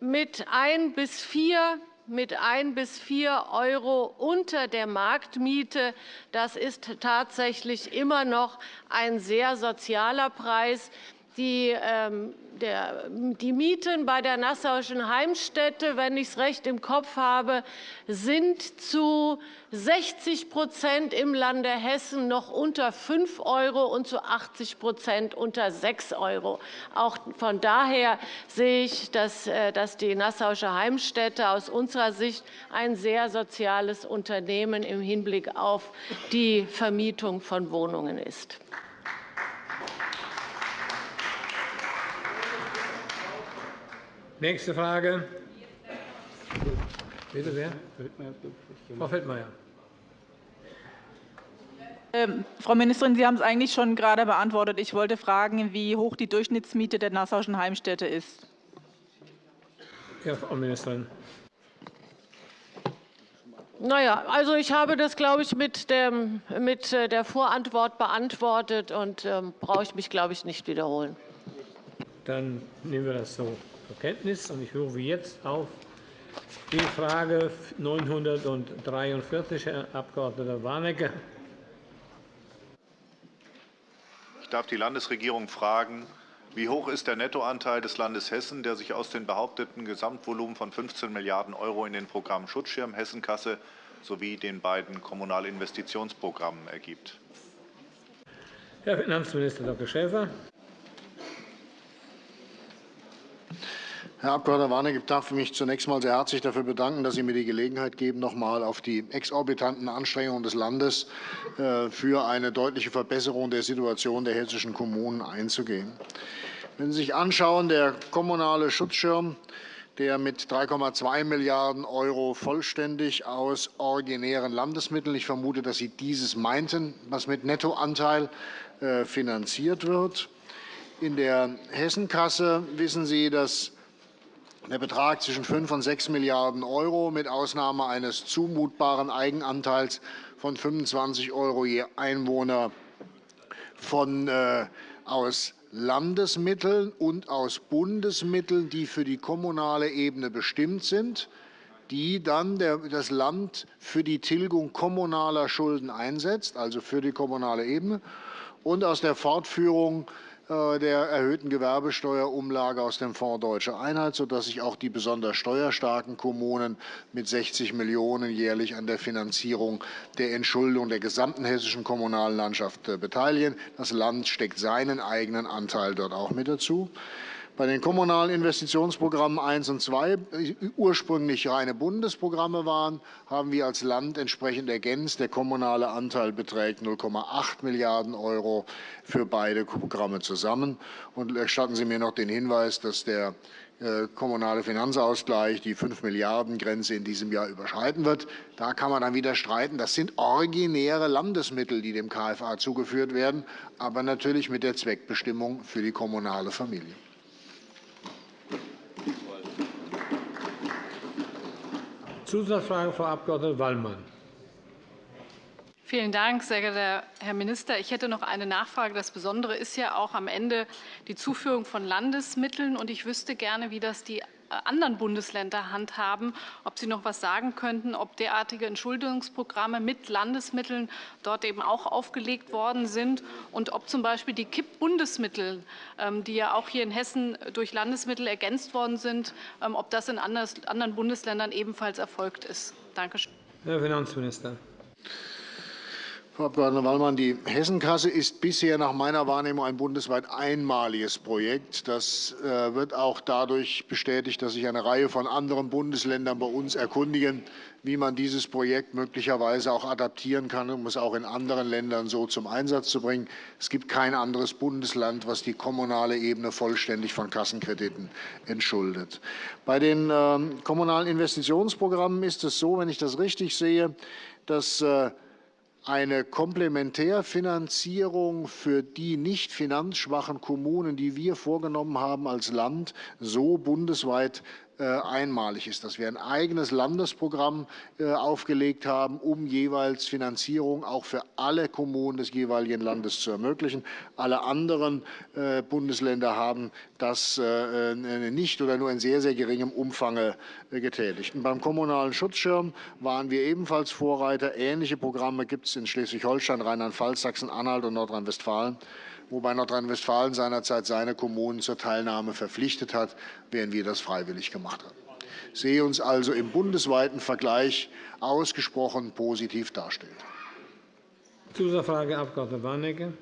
mit 1 bis 4 mit 1 bis 4 € unter der Marktmiete. Das ist tatsächlich immer noch ein sehr sozialer Preis. Die ähm, die Mieten bei der Nassauischen Heimstätte, wenn ich es recht im Kopf habe, sind zu 60% im Lande Hessen noch unter 5 € und zu 80% unter 6 €. Auch von daher sehe ich, dass äh, die Nassauische Heimstätte aus unserer Sicht ein sehr soziales Unternehmen im Hinblick auf die Vermietung von Wohnungen ist. Nächste Frage. Bitte wer? Frau Feldmayer. Ähm, Frau Ministerin, Sie haben es eigentlich schon gerade beantwortet. Ich wollte fragen, wie hoch die Durchschnittsmiete der Nassauischen Heimstätte ist. Ja, Frau Ministerin. Na ja, also ich habe das, glaube ich, mit, dem, mit äh, der Vorantwort beantwortet und ähm, brauche ich mich, glaube ich, nicht wiederholen. Dann nehmen wir das so zur Kenntnis. Ich rufe jetzt auf die Frage 943, Herr Abg. Warnecke. Ich darf die Landesregierung fragen, wie hoch ist der Nettoanteil des Landes Hessen, der sich aus dem behaupteten Gesamtvolumen von 15 Milliarden € in den Programmen Schutzschirm, Hessenkasse sowie den beiden Kommunalinvestitionsprogrammen ergibt? Herr Finanzminister Dr. Schäfer. Herr Abg. Warnecke, ich darf mich zunächst einmal sehr herzlich dafür bedanken, dass Sie mir die Gelegenheit geben, noch einmal auf die exorbitanten Anstrengungen des Landes äh, für eine deutliche Verbesserung der Situation der hessischen Kommunen einzugehen. Wenn Sie sich anschauen, der kommunale Schutzschirm, der mit 3,2 Milliarden € vollständig aus originären Landesmitteln – ich vermute, dass Sie dieses meinten, was mit Nettoanteil äh, finanziert wird. In der Hessenkasse wissen Sie, dass der Betrag zwischen 5 und 6 Milliarden € mit Ausnahme eines zumutbaren Eigenanteils von 25 € je Einwohner von, äh, aus Landesmitteln und aus Bundesmitteln, die für die kommunale Ebene bestimmt sind, die dann das Land für die Tilgung kommunaler Schulden einsetzt, also für die kommunale Ebene, und aus der Fortführung der erhöhten Gewerbesteuerumlage aus dem Fonds Deutsche Einheit, sodass sich auch die besonders steuerstarken Kommunen mit 60 Millionen € jährlich an der Finanzierung der Entschuldung der gesamten hessischen kommunalen Landschaft äh, beteiligen. Das Land steckt seinen eigenen Anteil dort auch mit dazu. Bei den kommunalen Investitionsprogrammen 1 und 2, die ursprünglich reine Bundesprogramme waren, haben wir als Land entsprechend ergänzt. Der kommunale Anteil beträgt 0,8 Milliarden € für beide Programme zusammen. Und erstatten Sie mir noch den Hinweis, dass der äh, kommunale Finanzausgleich die 5-Milliarden-Grenze in diesem Jahr überschreiten wird. Da kann man dann wieder streiten. Das sind originäre Landesmittel, die dem KFA zugeführt werden, aber natürlich mit der Zweckbestimmung für die kommunale Familie. Zusatzfrage, Frau Abg. Wallmann. Vielen Dank, sehr geehrter Herr Minister. Ich hätte noch eine Nachfrage. Das Besondere ist ja auch am Ende die Zuführung von Landesmitteln. Und ich wüsste gerne, wie das die anderen Bundesländer handhaben, ob Sie noch etwas sagen könnten, ob derartige Entschuldungsprogramme mit Landesmitteln dort eben auch aufgelegt worden sind und ob z. B. die KIP-Bundesmittel, ähm, die ja auch hier in Hessen durch Landesmittel ergänzt worden sind, ähm, ob das in anderen Bundesländern ebenfalls erfolgt ist. Danke schön. Herr Finanzminister. Frau Abg. Wallmann, die Hessenkasse ist bisher nach meiner Wahrnehmung ein bundesweit einmaliges Projekt. Das äh, wird auch dadurch bestätigt, dass sich eine Reihe von anderen Bundesländern bei uns erkundigen, wie man dieses Projekt möglicherweise auch adaptieren kann, um es auch in anderen Ländern so zum Einsatz zu bringen. Es gibt kein anderes Bundesland, das die kommunale Ebene vollständig von Kassenkrediten entschuldet. Bei den ähm, kommunalen Investitionsprogrammen ist es so, wenn ich das richtig sehe, dass äh, eine Komplementärfinanzierung für die nicht finanzschwachen Kommunen, die wir vorgenommen haben als Land, so bundesweit einmalig ist, dass wir ein eigenes Landesprogramm äh, aufgelegt haben, um jeweils Finanzierung auch für alle Kommunen des jeweiligen Landes zu ermöglichen. Alle anderen äh, Bundesländer haben das nicht oder nur in sehr, sehr geringem Umfang getätigt. Und beim kommunalen Schutzschirm waren wir ebenfalls Vorreiter. Ähnliche Programme gibt es in Schleswig-Holstein, Rheinland-Pfalz, Sachsen-Anhalt und Nordrhein-Westfalen wobei Nordrhein-Westfalen seinerzeit seine Kommunen zur Teilnahme verpflichtet hat, während wir das freiwillig gemacht haben. Ich sehe uns also im bundesweiten Vergleich ausgesprochen positiv darstellen. Zusatzfrage, Abg. Warnecke.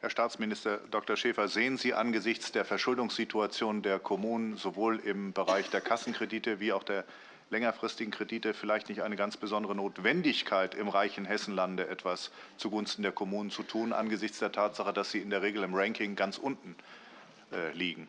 Herr Staatsminister Dr. Schäfer, sehen Sie angesichts der Verschuldungssituation der Kommunen sowohl im Bereich der Kassenkredite wie auch der längerfristigen Kredite vielleicht nicht eine ganz besondere Notwendigkeit, im reichen Hessenlande etwas zugunsten der Kommunen zu tun, angesichts der Tatsache, dass sie in der Regel im Ranking ganz unten äh, liegen?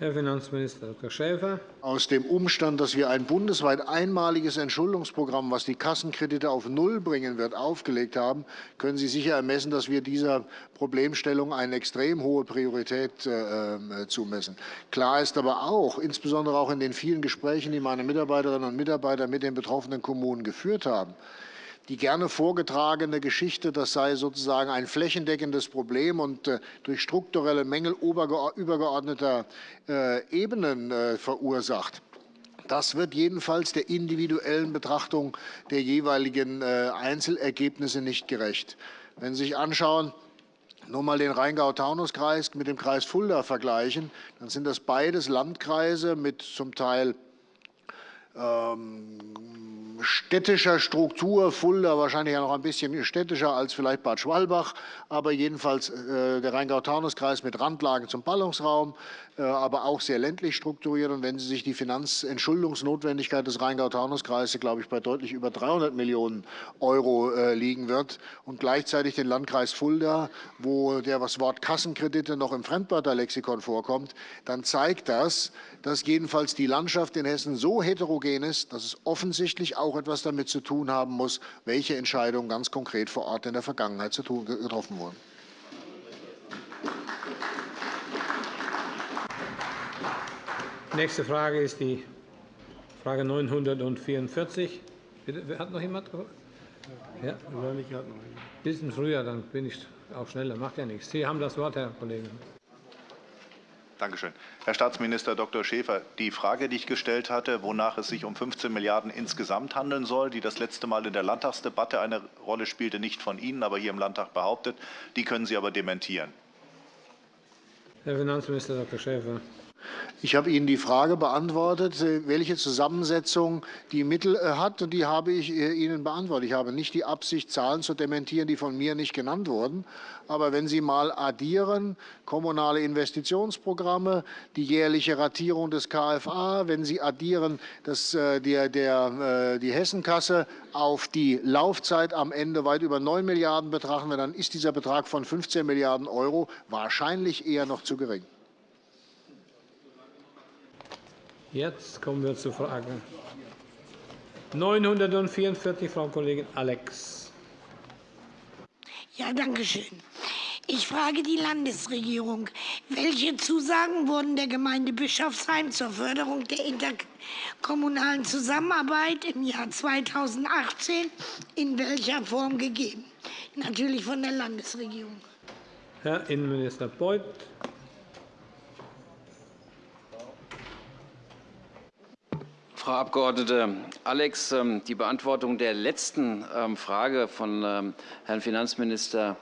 Herr Finanzminister Dr. Schäfer. Aus dem Umstand, dass wir ein bundesweit einmaliges Entschuldungsprogramm, das die Kassenkredite auf Null bringen wird, aufgelegt haben, können Sie sicher ermessen, dass wir dieser Problemstellung eine extrem hohe Priorität äh, äh, zumessen. Klar ist aber auch, insbesondere auch in den vielen Gesprächen, die meine Mitarbeiterinnen und Mitarbeiter mit den betroffenen Kommunen geführt haben, die gerne vorgetragene Geschichte, das sei sozusagen ein flächendeckendes Problem und äh, durch strukturelle Mängel übergeordneter äh, Ebenen äh, verursacht. Das wird jedenfalls der individuellen Betrachtung der jeweiligen Einzelergebnisse nicht gerecht. Wenn Sie sich anschauen, nur mal den Rheingau-Taunus-Kreis mit dem Kreis Fulda vergleichen, dann sind das beides Landkreise mit zum Teil ähm, städtischer Struktur, Fulda wahrscheinlich noch ein bisschen städtischer als vielleicht Bad Schwalbach, aber jedenfalls äh, der Rheingau-Taunus-Kreis mit Randlagen zum Ballungsraum, aber auch sehr ländlich strukturiert. Und wenn Sie sich die Finanzentschuldungsnotwendigkeit des Rheingau-Taunus-Kreises, glaube ich, bei deutlich über 300 Millionen € äh, liegen wird und gleichzeitig den Landkreis Fulda, wo das Wort Kassenkredite noch im Fremdwörterlexikon vorkommt, dann zeigt das, dass jedenfalls die Landschaft in Hessen so heterogen ist, dass es offensichtlich auch etwas damit zu tun haben muss, welche Entscheidungen ganz konkret vor Ort in der Vergangenheit getroffen wurden. Nächste Frage ist die Frage 944. Bitte, hat noch jemand? Ja? Ein bisschen früher, dann bin ich auch schneller. Macht ja nichts. Sie haben das Wort, Herr Kollege. Danke schön. Herr Staatsminister Dr. Schäfer, die Frage, die ich gestellt hatte, wonach es sich um 15 Milliarden insgesamt handeln soll, die das letzte Mal in der Landtagsdebatte eine Rolle spielte, nicht von Ihnen, aber hier im Landtag behauptet, die können Sie aber dementieren. Herr Finanzminister Dr. Schäfer. Ich habe Ihnen die Frage beantwortet, äh, welche Zusammensetzung die Mittel äh, hat, und die habe ich äh, Ihnen beantwortet. Ich habe nicht die Absicht, Zahlen zu dementieren, die von mir nicht genannt wurden. Aber wenn Sie mal addieren, kommunale Investitionsprogramme, die jährliche Ratierung des KFA, wenn Sie addieren das, der, der, die Hessenkasse auf die Laufzeit am Ende weit über 9 Milliarden betrachten, dann ist dieser Betrag von 15 Milliarden € wahrscheinlich eher noch zu gering. Jetzt kommen wir zur Frage 944, Frau Kollegin Alex. Ja, danke schön. Ich frage die Landesregierung, welche Zusagen wurden der Gemeinde Bischofsheim zur Förderung der interkommunalen Zusammenarbeit im Jahr 2018 in welcher Form gegeben? Natürlich von der Landesregierung. Herr Innenminister Beuth. Frau Abg. Alex, ähm, die Beantwortung der letzten ähm, Frage von ähm, Herrn Finanzminister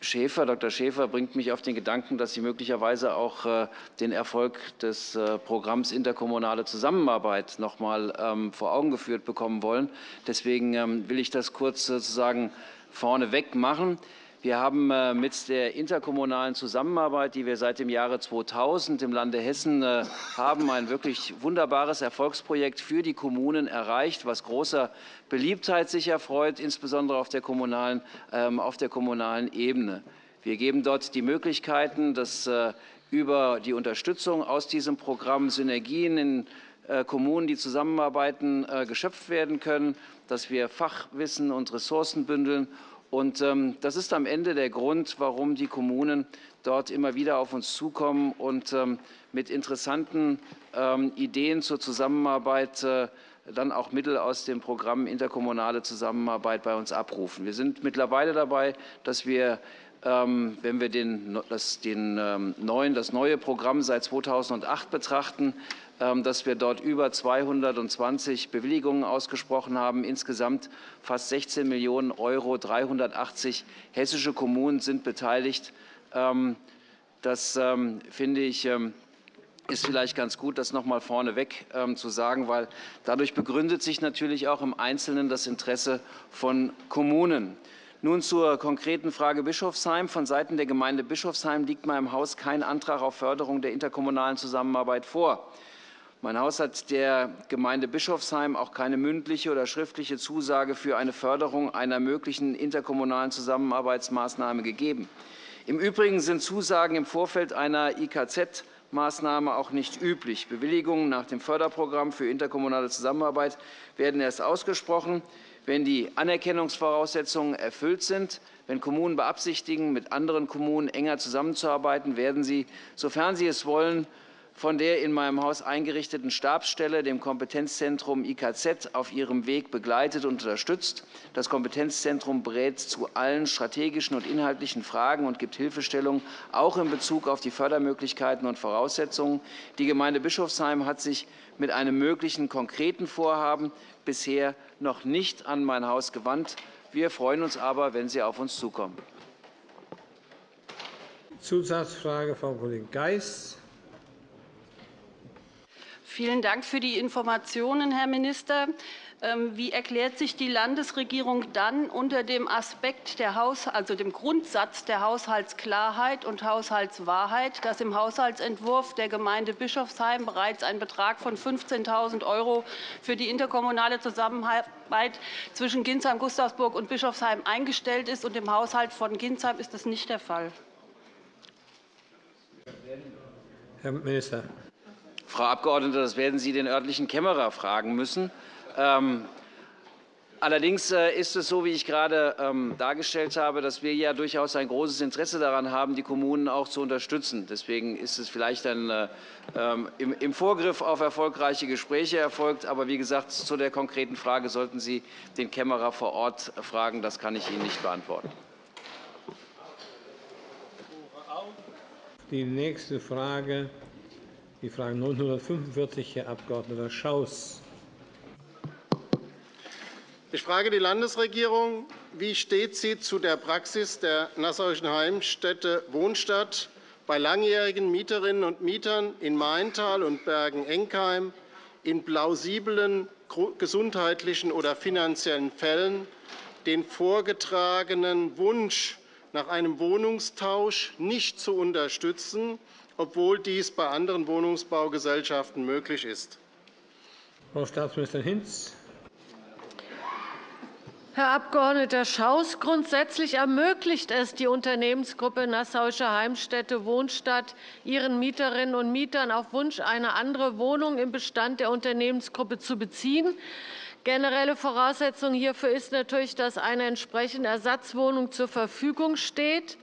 Schäfer, Dr. Schäfer, bringt mich auf den Gedanken, dass Sie möglicherweise auch äh, den Erfolg des äh, Programms Interkommunale Zusammenarbeit noch einmal vor Augen geführt bekommen wollen. Deswegen will ich das kurz sozusagen vorneweg machen. Wir haben äh, mit der interkommunalen Zusammenarbeit, die wir seit dem Jahre 2000 im Lande Hessen äh, haben, ein wirklich wunderbares Erfolgsprojekt für die Kommunen erreicht, was großer Beliebtheit sich erfreut, insbesondere auf der kommunalen, ähm, auf der kommunalen Ebene. Wir geben dort die Möglichkeiten, dass äh, über die Unterstützung aus diesem Programm Synergien in Kommunen, die zusammenarbeiten, geschöpft werden können, dass wir Fachwissen und Ressourcen bündeln und ähm, das ist am Ende der Grund, warum die Kommunen dort immer wieder auf uns zukommen und ähm, mit interessanten ähm, Ideen zur Zusammenarbeit äh, dann auch Mittel aus dem Programm Interkommunale Zusammenarbeit bei uns abrufen. Wir sind mittlerweile dabei, dass wir wenn wir den, das, neue Programm seit 2008 betrachten, ähm, dass wir dort über 220 Bewilligungen ausgesprochen haben. Insgesamt fast 16 Millionen Euro. 380 hessische Kommunen sind beteiligt. Ähm, das ähm, finde ich ist vielleicht ganz gut, das noch einmal vorneweg zu sagen, weil dadurch begründet sich natürlich auch im Einzelnen das Interesse von Kommunen. Nun zur konkreten Frage Bischofsheim. Von Seiten der Gemeinde Bischofsheim liegt meinem Haus kein Antrag auf Förderung der interkommunalen Zusammenarbeit vor. Mein Haus hat der Gemeinde Bischofsheim auch keine mündliche oder schriftliche Zusage für eine Förderung einer möglichen interkommunalen Zusammenarbeitsmaßnahme gegeben. Im Übrigen sind Zusagen im Vorfeld einer IKZ Maßnahme auch nicht üblich. Bewilligungen nach dem Förderprogramm für interkommunale Zusammenarbeit werden erst ausgesprochen, wenn die Anerkennungsvoraussetzungen erfüllt sind. Wenn Kommunen beabsichtigen, mit anderen Kommunen enger zusammenzuarbeiten, werden sie, sofern sie es wollen, von der in meinem Haus eingerichteten Stabsstelle, dem Kompetenzzentrum IKZ, auf ihrem Weg begleitet und unterstützt. Das Kompetenzzentrum berät zu allen strategischen und inhaltlichen Fragen und gibt Hilfestellung, auch in Bezug auf die Fördermöglichkeiten und Voraussetzungen. Die Gemeinde Bischofsheim hat sich mit einem möglichen konkreten Vorhaben bisher noch nicht an mein Haus gewandt. Wir freuen uns aber, wenn Sie auf uns zukommen. Zusatzfrage, Frau Kollegin Geis. Vielen Dank für die Informationen, Herr Minister. Ähm, wie erklärt sich die Landesregierung dann unter dem Aspekt der Haus also dem Grundsatz der Haushaltsklarheit und Haushaltswahrheit, dass im Haushaltsentwurf der Gemeinde Bischofsheim bereits ein Betrag von 15.000 € für die interkommunale Zusammenarbeit zwischen Ginsheim, Gustavsburg und Bischofsheim eingestellt ist, und im Haushalt von Ginsheim ist das nicht der Fall? Herr Minister. Frau Abgeordnete, das werden Sie den örtlichen Kämmerer fragen müssen. Ähm, allerdings äh, ist es so, wie ich gerade ähm, dargestellt habe, dass wir ja durchaus ein großes Interesse daran haben, die Kommunen auch zu unterstützen. Deswegen ist es vielleicht ein, äh, ähm, im Vorgriff auf erfolgreiche Gespräche erfolgt. Aber wie gesagt, zu der konkreten Frage sollten Sie den Kämmerer vor Ort fragen. Das kann ich Ihnen nicht beantworten. die nächste Frage, die Frage 945, Herr Abg. Schaus. Ich frage die Landesregierung, wie steht sie zu der Praxis der Nassauischen Heimstätte Wohnstadt bei langjährigen Mieterinnen und Mietern in Maintal und Bergen-Enkheim in plausiblen gesundheitlichen oder finanziellen Fällen den vorgetragenen Wunsch nach einem Wohnungstausch nicht zu unterstützen, obwohl dies bei anderen Wohnungsbaugesellschaften möglich ist. Frau Staatsministerin Hinz. Herr Abg. Schaus, grundsätzlich ermöglicht es die Unternehmensgruppe Nassauische Heimstätte Wohnstadt ihren Mieterinnen und Mietern auf Wunsch eine andere Wohnung im Bestand der Unternehmensgruppe zu beziehen. Generelle Voraussetzung hierfür ist natürlich, dass eine entsprechende Ersatzwohnung zur Verfügung steht.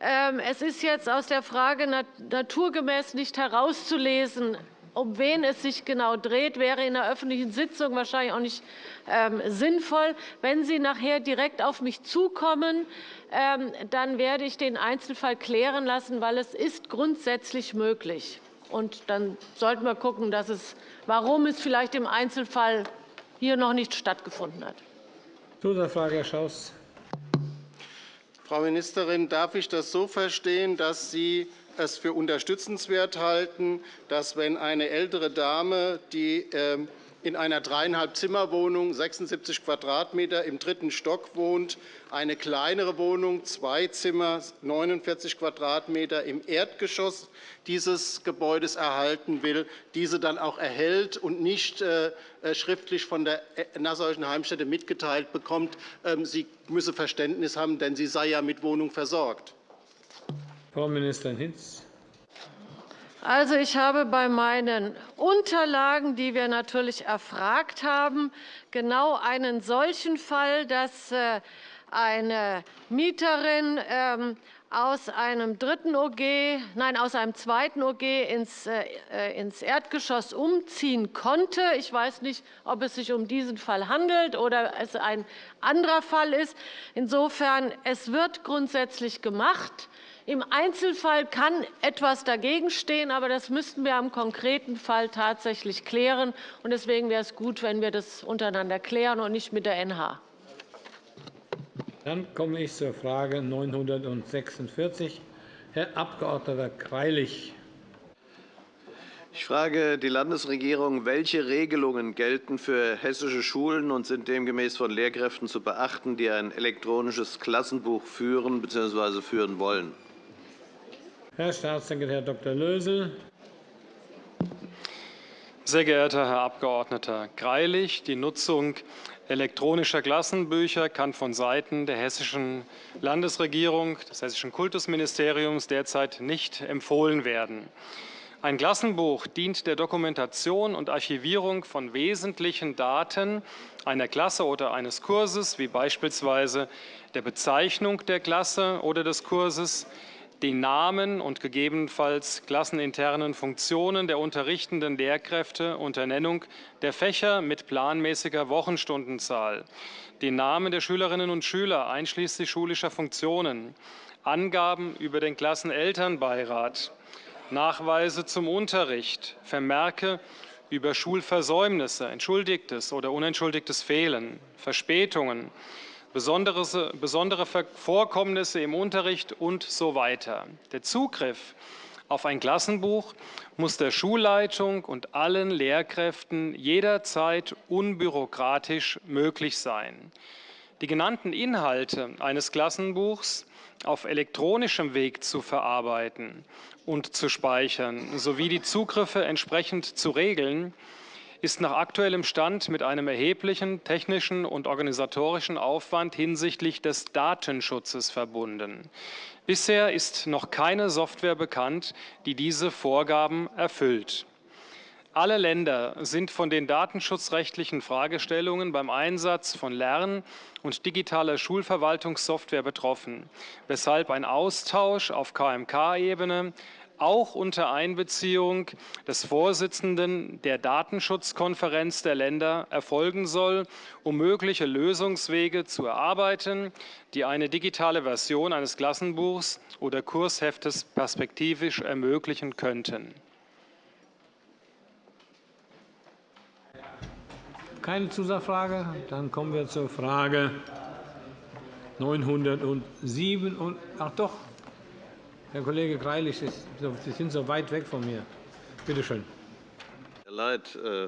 Ähm, es ist jetzt aus der Frage naturgemäß nicht herauszulesen, um wen es sich genau dreht, wäre in der öffentlichen Sitzung wahrscheinlich auch nicht ähm, sinnvoll. Wenn Sie nachher direkt auf mich zukommen, ähm, dann werde ich den Einzelfall klären lassen, weil es ist grundsätzlich möglich. Und dann sollten wir schauen, dass es, warum es vielleicht im Einzelfall hier noch nicht stattgefunden hat. Zusatzfrage, Herr Schaus. Frau Ministerin, darf ich das so verstehen, dass Sie es für unterstützenswert halten, dass, wenn eine ältere Dame, die ähm, in einer dreieinhalb Zimmerwohnung, 76 Quadratmeter im dritten Stock wohnt, eine kleinere Wohnung, zwei Zimmer, 49 Quadratmeter im Erdgeschoss dieses Gebäudes erhalten will, diese dann auch erhält und nicht äh, äh, schriftlich von der Nassauischen Heimstätte mitgeteilt bekommt, ähm, sie müsse Verständnis haben, denn sie sei ja mit Wohnung versorgt. Frau Ministerin Hinz. Also, ich habe bei meinen Unterlagen, die wir natürlich erfragt haben, genau einen solchen Fall, dass äh, eine Mieterin ähm, aus einem dritten OG, nein, aus einem zweiten OG ins, äh, ins Erdgeschoss umziehen konnte. Ich weiß nicht, ob es sich um diesen Fall handelt oder es ein anderer Fall ist. Insofern, es wird grundsätzlich gemacht. Im Einzelfall kann etwas dagegen stehen, aber das müssten wir am konkreten Fall tatsächlich klären. Deswegen wäre es gut, wenn wir das untereinander klären und nicht mit der NH. Dann komme ich zur Frage 946. Herr Abg. Greilich. Ich frage die Landesregierung, welche Regelungen gelten für hessische Schulen und sind demgemäß von Lehrkräften zu beachten, die ein elektronisches Klassenbuch führen bzw. führen wollen. Herr Staatssekretär Dr. Lösel. Sehr geehrter Herr Abg. Greilich, die Nutzung elektronischer Klassenbücher kann von Seiten der Hessischen Landesregierung, des Hessischen Kultusministeriums derzeit nicht empfohlen werden. Ein Klassenbuch dient der Dokumentation und Archivierung von wesentlichen Daten einer Klasse oder eines Kurses, wie beispielsweise der Bezeichnung der Klasse oder des Kurses, den Namen und gegebenenfalls klasseninternen Funktionen der unterrichtenden Lehrkräfte unter Nennung der Fächer mit planmäßiger Wochenstundenzahl, den Namen der Schülerinnen und Schüler einschließlich schulischer Funktionen, Angaben über den Klassenelternbeirat, Nachweise zum Unterricht, Vermerke über Schulversäumnisse, entschuldigtes oder unentschuldigtes Fehlen, Verspätungen, besondere Vorkommnisse im Unterricht und so weiter. Der Zugriff auf ein Klassenbuch muss der Schulleitung und allen Lehrkräften jederzeit unbürokratisch möglich sein. Die genannten Inhalte eines Klassenbuchs auf elektronischem Weg zu verarbeiten und zu speichern sowie die Zugriffe entsprechend zu regeln, ist nach aktuellem Stand mit einem erheblichen technischen und organisatorischen Aufwand hinsichtlich des Datenschutzes verbunden. Bisher ist noch keine Software bekannt, die diese Vorgaben erfüllt. Alle Länder sind von den datenschutzrechtlichen Fragestellungen beim Einsatz von Lern- und digitaler Schulverwaltungssoftware betroffen, weshalb ein Austausch auf KMK-Ebene auch unter Einbeziehung des Vorsitzenden der Datenschutzkonferenz der Länder erfolgen soll, um mögliche Lösungswege zu erarbeiten, die eine digitale Version eines Klassenbuchs oder Kursheftes perspektivisch ermöglichen könnten. Keine Zusatzfrage? Dann kommen wir zur Frage 907. Und, ach doch, Herr Kollege Greilich, Sie sind so weit weg von mir. Bitte schön. Leid, äh,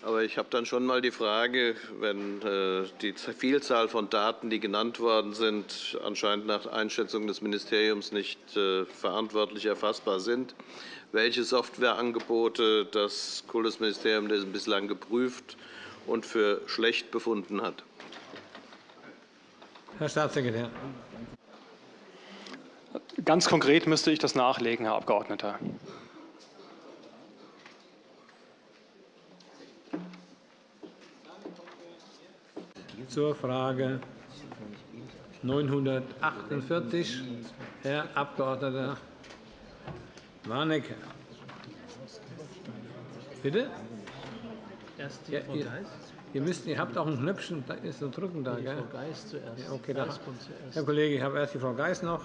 aber ich habe dann schon mal die Frage, wenn äh, die Vielzahl von Daten, die genannt worden sind, anscheinend nach Einschätzung des Ministeriums nicht äh, verantwortlich erfassbar sind, welche Softwareangebote das Kultusministerium bislang geprüft und für schlecht befunden hat. Herr Staatssekretär. Ganz konkret müsste ich das nachlegen, Herr Abgeordneter. Zur Frage 948, Herr Abg. Warnecke. Bitte? Erst die Frau Geist. Ihr, müsst, ihr habt auch ein Knöpfchen, da ist so drücken da, gell? Frau Geist zuerst. Ja, okay, da. Herr Kollege, ich habe erst die Frau Geist noch.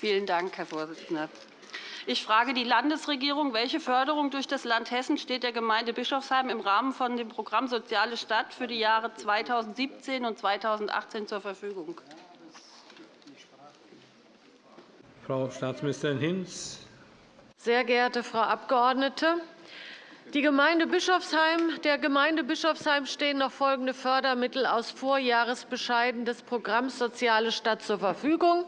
Vielen Dank, Herr Vorsitzender. Ich frage die Landesregierung, welche Förderung durch das Land Hessen steht der Gemeinde Bischofsheim im Rahmen von dem Programm Soziale Stadt für die Jahre 2017 und 2018 zur Verfügung? Frau Staatsministerin Hinz. Sehr geehrte Frau Abgeordnete, die Gemeinde Bischofsheim, der Gemeinde Bischofsheim stehen noch folgende Fördermittel aus Vorjahresbescheiden des Programms Soziale Stadt zur Verfügung.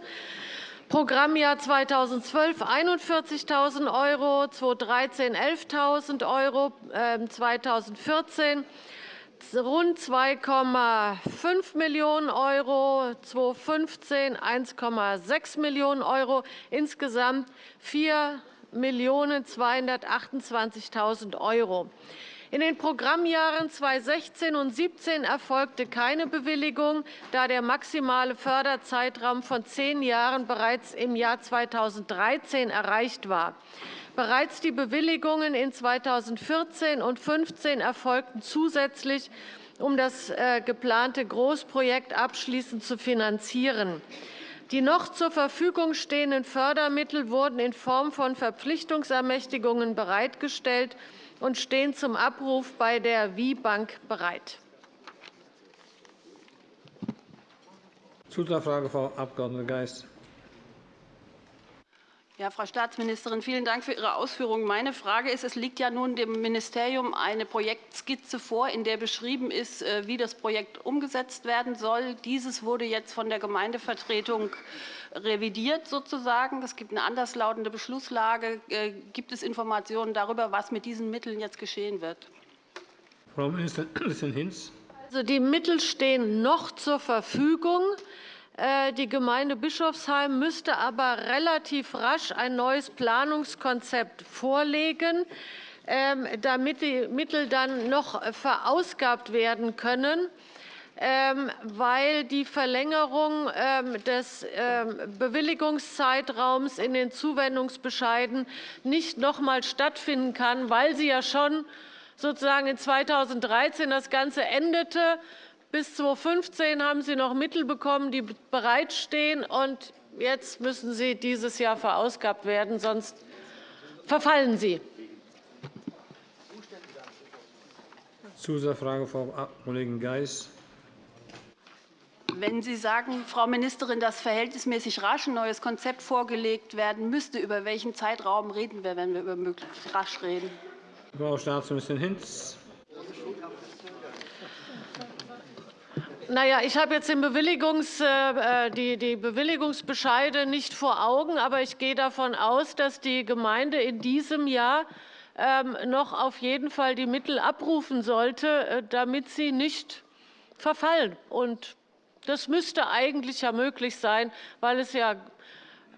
Programmjahr 2012 41.000 €, 2013 11.000 €, 2014 rund 2,5 Millionen €, 2015 1,6 Millionen €, insgesamt 4.228.000 €. In den Programmjahren 2016 und 2017 erfolgte keine Bewilligung, da der maximale Förderzeitraum von zehn Jahren bereits im Jahr 2013 erreicht war. Bereits die Bewilligungen in 2014 und 2015 erfolgten zusätzlich, um das äh, geplante Großprojekt abschließend zu finanzieren. Die noch zur Verfügung stehenden Fördermittel wurden in Form von Verpflichtungsermächtigungen bereitgestellt und stehen zum Abruf bei der WIBank bereit. Zusatzfrage, Frau Abg. Geist. Ja, Frau Staatsministerin, vielen Dank für Ihre Ausführungen. Meine Frage ist, es liegt ja nun dem Ministerium eine Projektskizze vor, in der beschrieben ist, äh, wie das Projekt umgesetzt werden soll. Dieses wurde jetzt von der Gemeindevertretung revidiert. Sozusagen. Es gibt eine anderslautende Beschlusslage. Äh, gibt es Informationen darüber, was mit diesen Mitteln jetzt geschehen wird? Frau Ministerin Hinz. Also, die Mittel stehen noch zur Verfügung. Äh, die Gemeinde Bischofsheim müsste aber relativ rasch ein neues Planungskonzept vorlegen, ähm, damit die Mittel dann noch verausgabt werden können ähm, weil die Verlängerung ähm, des Bewilligungszeitraums in den Zuwendungsbescheiden nicht noch einmal stattfinden kann, weil sie ja schon sozusagen in 2013 das Ganze endete. Bis 2015 haben Sie noch Mittel bekommen, die bereitstehen, und jetzt müssen sie dieses Jahr verausgabt werden, sonst verfallen sie. Zusatzfrage, Frau Kollegin Geis. Wenn Sie sagen, Frau Ministerin, dass verhältnismäßig rasch ein neues Konzept vorgelegt werden müsste, über welchen Zeitraum reden wir, wenn wir über möglichst rasch reden? Frau Staatsministerin Hinz. Na ja, ich habe jetzt Bewilligungs, äh, äh, die, die Bewilligungsbescheide nicht vor Augen, aber ich gehe davon aus, dass die Gemeinde in diesem Jahr ähm, noch auf jeden Fall die Mittel abrufen sollte, äh, damit sie nicht verfallen. Und das müsste eigentlich ja möglich sein, weil es ja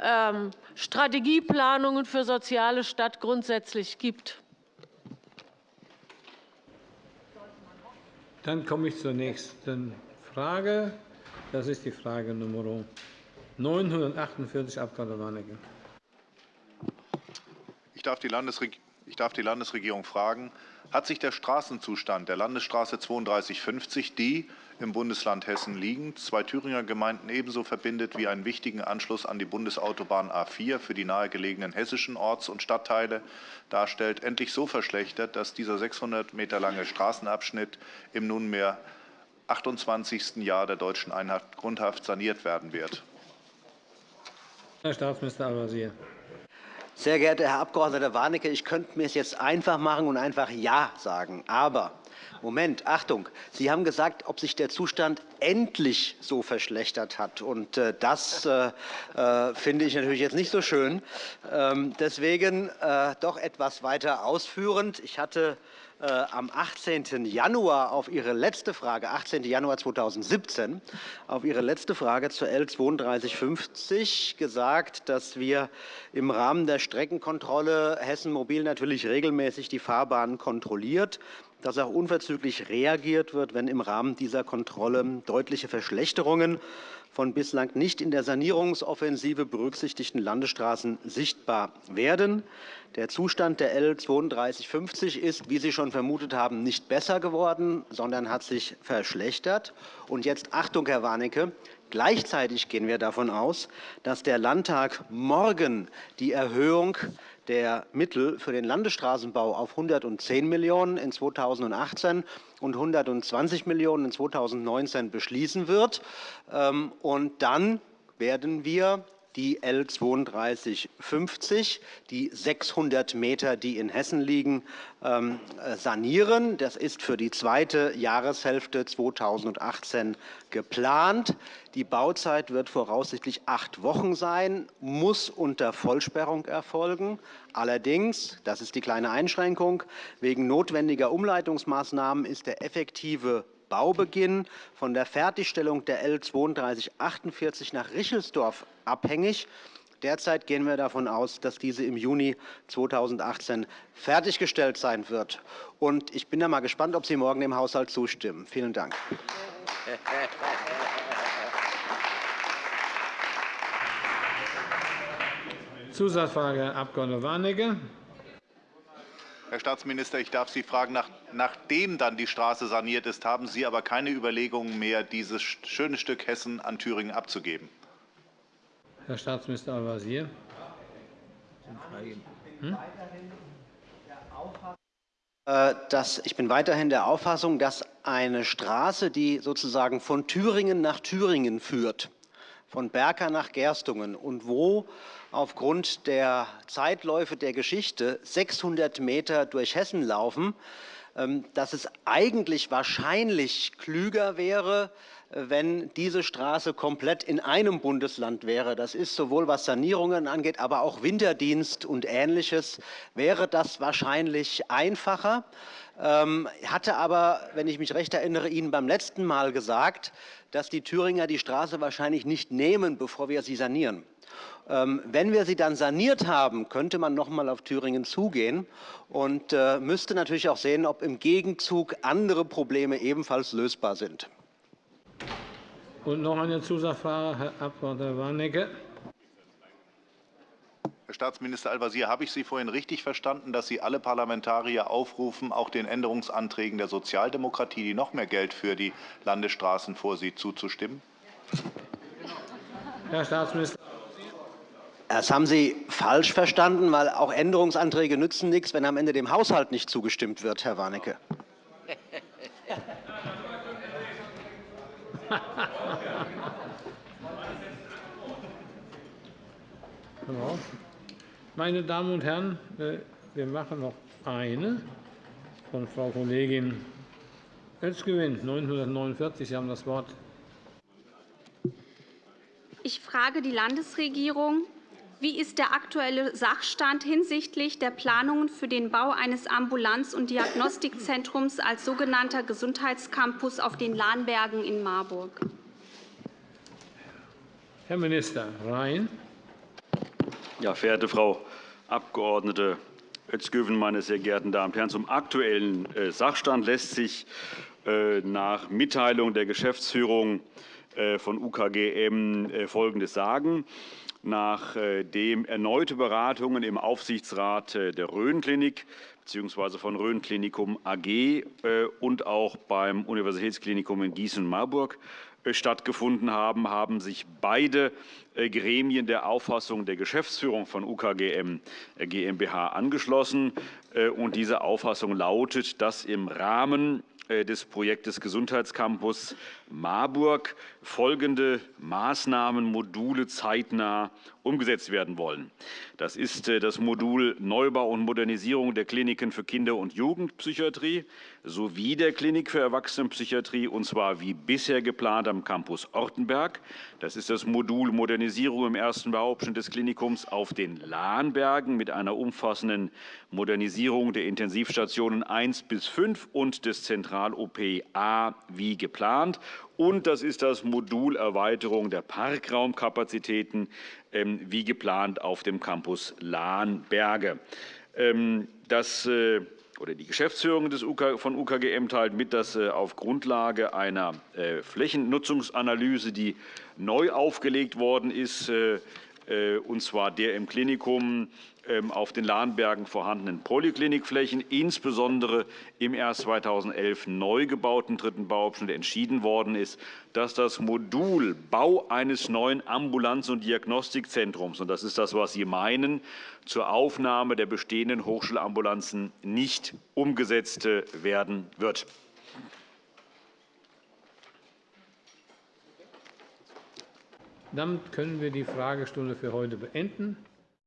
ähm, Strategieplanungen für soziale Stadt grundsätzlich gibt. Dann komme ich zur nächsten Frage. Das ist die Frage Nr. 948, Abg. Warnecke. Ich darf, die ich darf die Landesregierung fragen, hat sich der Straßenzustand der Landesstraße 3250, die im Bundesland Hessen liegend zwei Thüringer Gemeinden ebenso verbindet wie einen wichtigen Anschluss an die Bundesautobahn A 4 für die nahegelegenen hessischen Orts- und Stadtteile darstellt, endlich so verschlechtert, dass dieser 600 Meter lange Straßenabschnitt im nunmehr 28. Jahr der deutschen Einheit Grundhaft saniert werden wird. Herr Staatsminister Al-Wazir. Sehr geehrter Herr Abg. Warnecke, ich könnte mir es jetzt einfach machen und einfach Ja sagen. Aber Moment, Achtung, Sie haben gesagt, ob sich der Zustand endlich so verschlechtert hat. Und äh, das äh, äh, finde ich natürlich jetzt nicht so schön. Ähm, deswegen äh, doch etwas weiter ausführend. Ich hatte äh, am 18. Januar auf Ihre letzte Frage, 18. Januar 2017, auf Ihre letzte Frage zur L 3250 gesagt, dass wir im Rahmen der Streckenkontrolle Hessen Mobil natürlich regelmäßig die Fahrbahnen kontrolliert dass auch unverzüglich reagiert wird, wenn im Rahmen dieser Kontrolle deutliche Verschlechterungen von bislang nicht in der Sanierungsoffensive berücksichtigten Landesstraßen sichtbar werden. Der Zustand der L 3250 ist, wie Sie schon vermutet haben, nicht besser geworden, sondern hat sich verschlechtert. Und jetzt Achtung, Herr Warnecke, Gleichzeitig gehen wir davon aus, dass der Landtag morgen die Erhöhung der Mittel für den Landesstraßenbau auf 110 Millionen € in 2018 und 120 Millionen € in 2019 beschließen wird. Ähm, und dann werden wir die L 3250, die 600 Meter, die in Hessen liegen, ähm, äh, sanieren. Das ist für die zweite Jahreshälfte 2018 geplant. Die Bauzeit wird voraussichtlich acht Wochen sein, muss unter Vollsperrung erfolgen. Allerdings, das ist die kleine Einschränkung, wegen notwendiger Umleitungsmaßnahmen ist der effektive Baubeginn von der Fertigstellung der L 3248 nach Richelsdorf abhängig. Derzeit gehen wir davon aus, dass diese im Juni 2018 fertiggestellt sein wird. Und ich bin da mal gespannt, ob Sie morgen dem Haushalt zustimmen. Vielen Dank. Zusatzfrage, Herr Abg. Warnecke. Herr Staatsminister, ich darf Sie fragen, nach, nachdem dann die Straße saniert ist, haben Sie aber keine Überlegungen mehr, dieses schöne Stück Hessen an Thüringen abzugeben? Herr Staatsminister Al-Wazir. Hm? Äh, ich bin weiterhin der Auffassung, dass eine Straße, die sozusagen von Thüringen nach Thüringen führt, von Berka nach Gerstungen und wo aufgrund der Zeitläufe der Geschichte 600 Meter durch Hessen laufen, ähm, dass es eigentlich wahrscheinlich klüger wäre, wenn diese Straße komplett in einem Bundesland wäre. Das ist sowohl was Sanierungen angeht, aber auch Winterdienst und Ähnliches, wäre das wahrscheinlich einfacher. Ähm, hatte aber, wenn ich mich recht erinnere, Ihnen beim letzten Mal gesagt, dass die Thüringer die Straße wahrscheinlich nicht nehmen, bevor wir sie sanieren. Ähm, wenn wir sie dann saniert haben, könnte man noch einmal auf Thüringen zugehen und äh, müsste natürlich auch sehen, ob im Gegenzug andere Probleme ebenfalls lösbar sind. Und noch eine Zusatzfrage, Herr Abg. Warnecke. Herr Staatsminister Al-Wazir, habe ich Sie vorhin richtig verstanden, dass Sie alle Parlamentarier aufrufen, auch den Änderungsanträgen der Sozialdemokratie, die noch mehr Geld für die Landesstraßen vorsieht, zuzustimmen? Herr Staatsminister. Das haben Sie falsch verstanden, weil auch Änderungsanträge nützen nichts, wenn am Ende dem Haushalt nicht zugestimmt wird, Herr Warnecke. Meine Damen und Herren, äh, wir machen noch eine von Frau Kollegin Özgewin, 949. Sie haben das Wort. Ich frage die Landesregierung, wie ist der aktuelle Sachstand hinsichtlich der Planungen für den Bau eines Ambulanz- und Diagnostikzentrums als sogenannter Gesundheitscampus auf den Lahnbergen in Marburg? Herr Minister Rhein. Ja, verehrte Frau Abg. Özgöven, meine sehr geehrten Damen und Herren, zum aktuellen äh, Sachstand lässt sich äh, nach Mitteilung der Geschäftsführung von UKGM Folgendes sagen. Nachdem erneute Beratungen im Aufsichtsrat der Rhön-Klinik bzw. von Rhön Klinikum AG und auch beim Universitätsklinikum in Gießen-Marburg stattgefunden haben, haben sich beide Gremien der Auffassung der Geschäftsführung von UKGM GmbH angeschlossen. diese Auffassung lautet, dass im Rahmen des Projektes Gesundheitscampus Marburg folgende Maßnahmenmodule zeitnah umgesetzt werden wollen. Das ist das Modul Neubau und Modernisierung der Kliniken für Kinder- und Jugendpsychiatrie sowie der Klinik für Erwachsenenpsychiatrie, und zwar wie bisher geplant am Campus Ortenberg. Das ist das Modul Modernisierung im ersten Bauabschnitt des Klinikums auf den Lahnbergen mit einer umfassenden Modernisierung der Intensivstationen 1 bis 5 und des Zentral-OP A wie geplant und das ist das Modul Erweiterung der Parkraumkapazitäten ähm, wie geplant auf dem Campus Lahnberge. Ähm, das äh, oder die Geschäftsführung von UKGM teilt mit, dass äh, auf Grundlage einer äh, Flächennutzungsanalyse, die neu aufgelegt worden ist, und zwar der im Klinikum auf den Lahnbergen vorhandenen Polyklinikflächen, insbesondere im erst 2011 neu gebauten dritten Bauabschnitt entschieden worden ist, dass das Modul Bau eines neuen Ambulanz- und Diagnostikzentrums, und das ist das, was Sie meinen, zur Aufnahme der bestehenden Hochschulambulanzen nicht umgesetzt werden wird. Damit können wir die Fragestunde für heute beenden.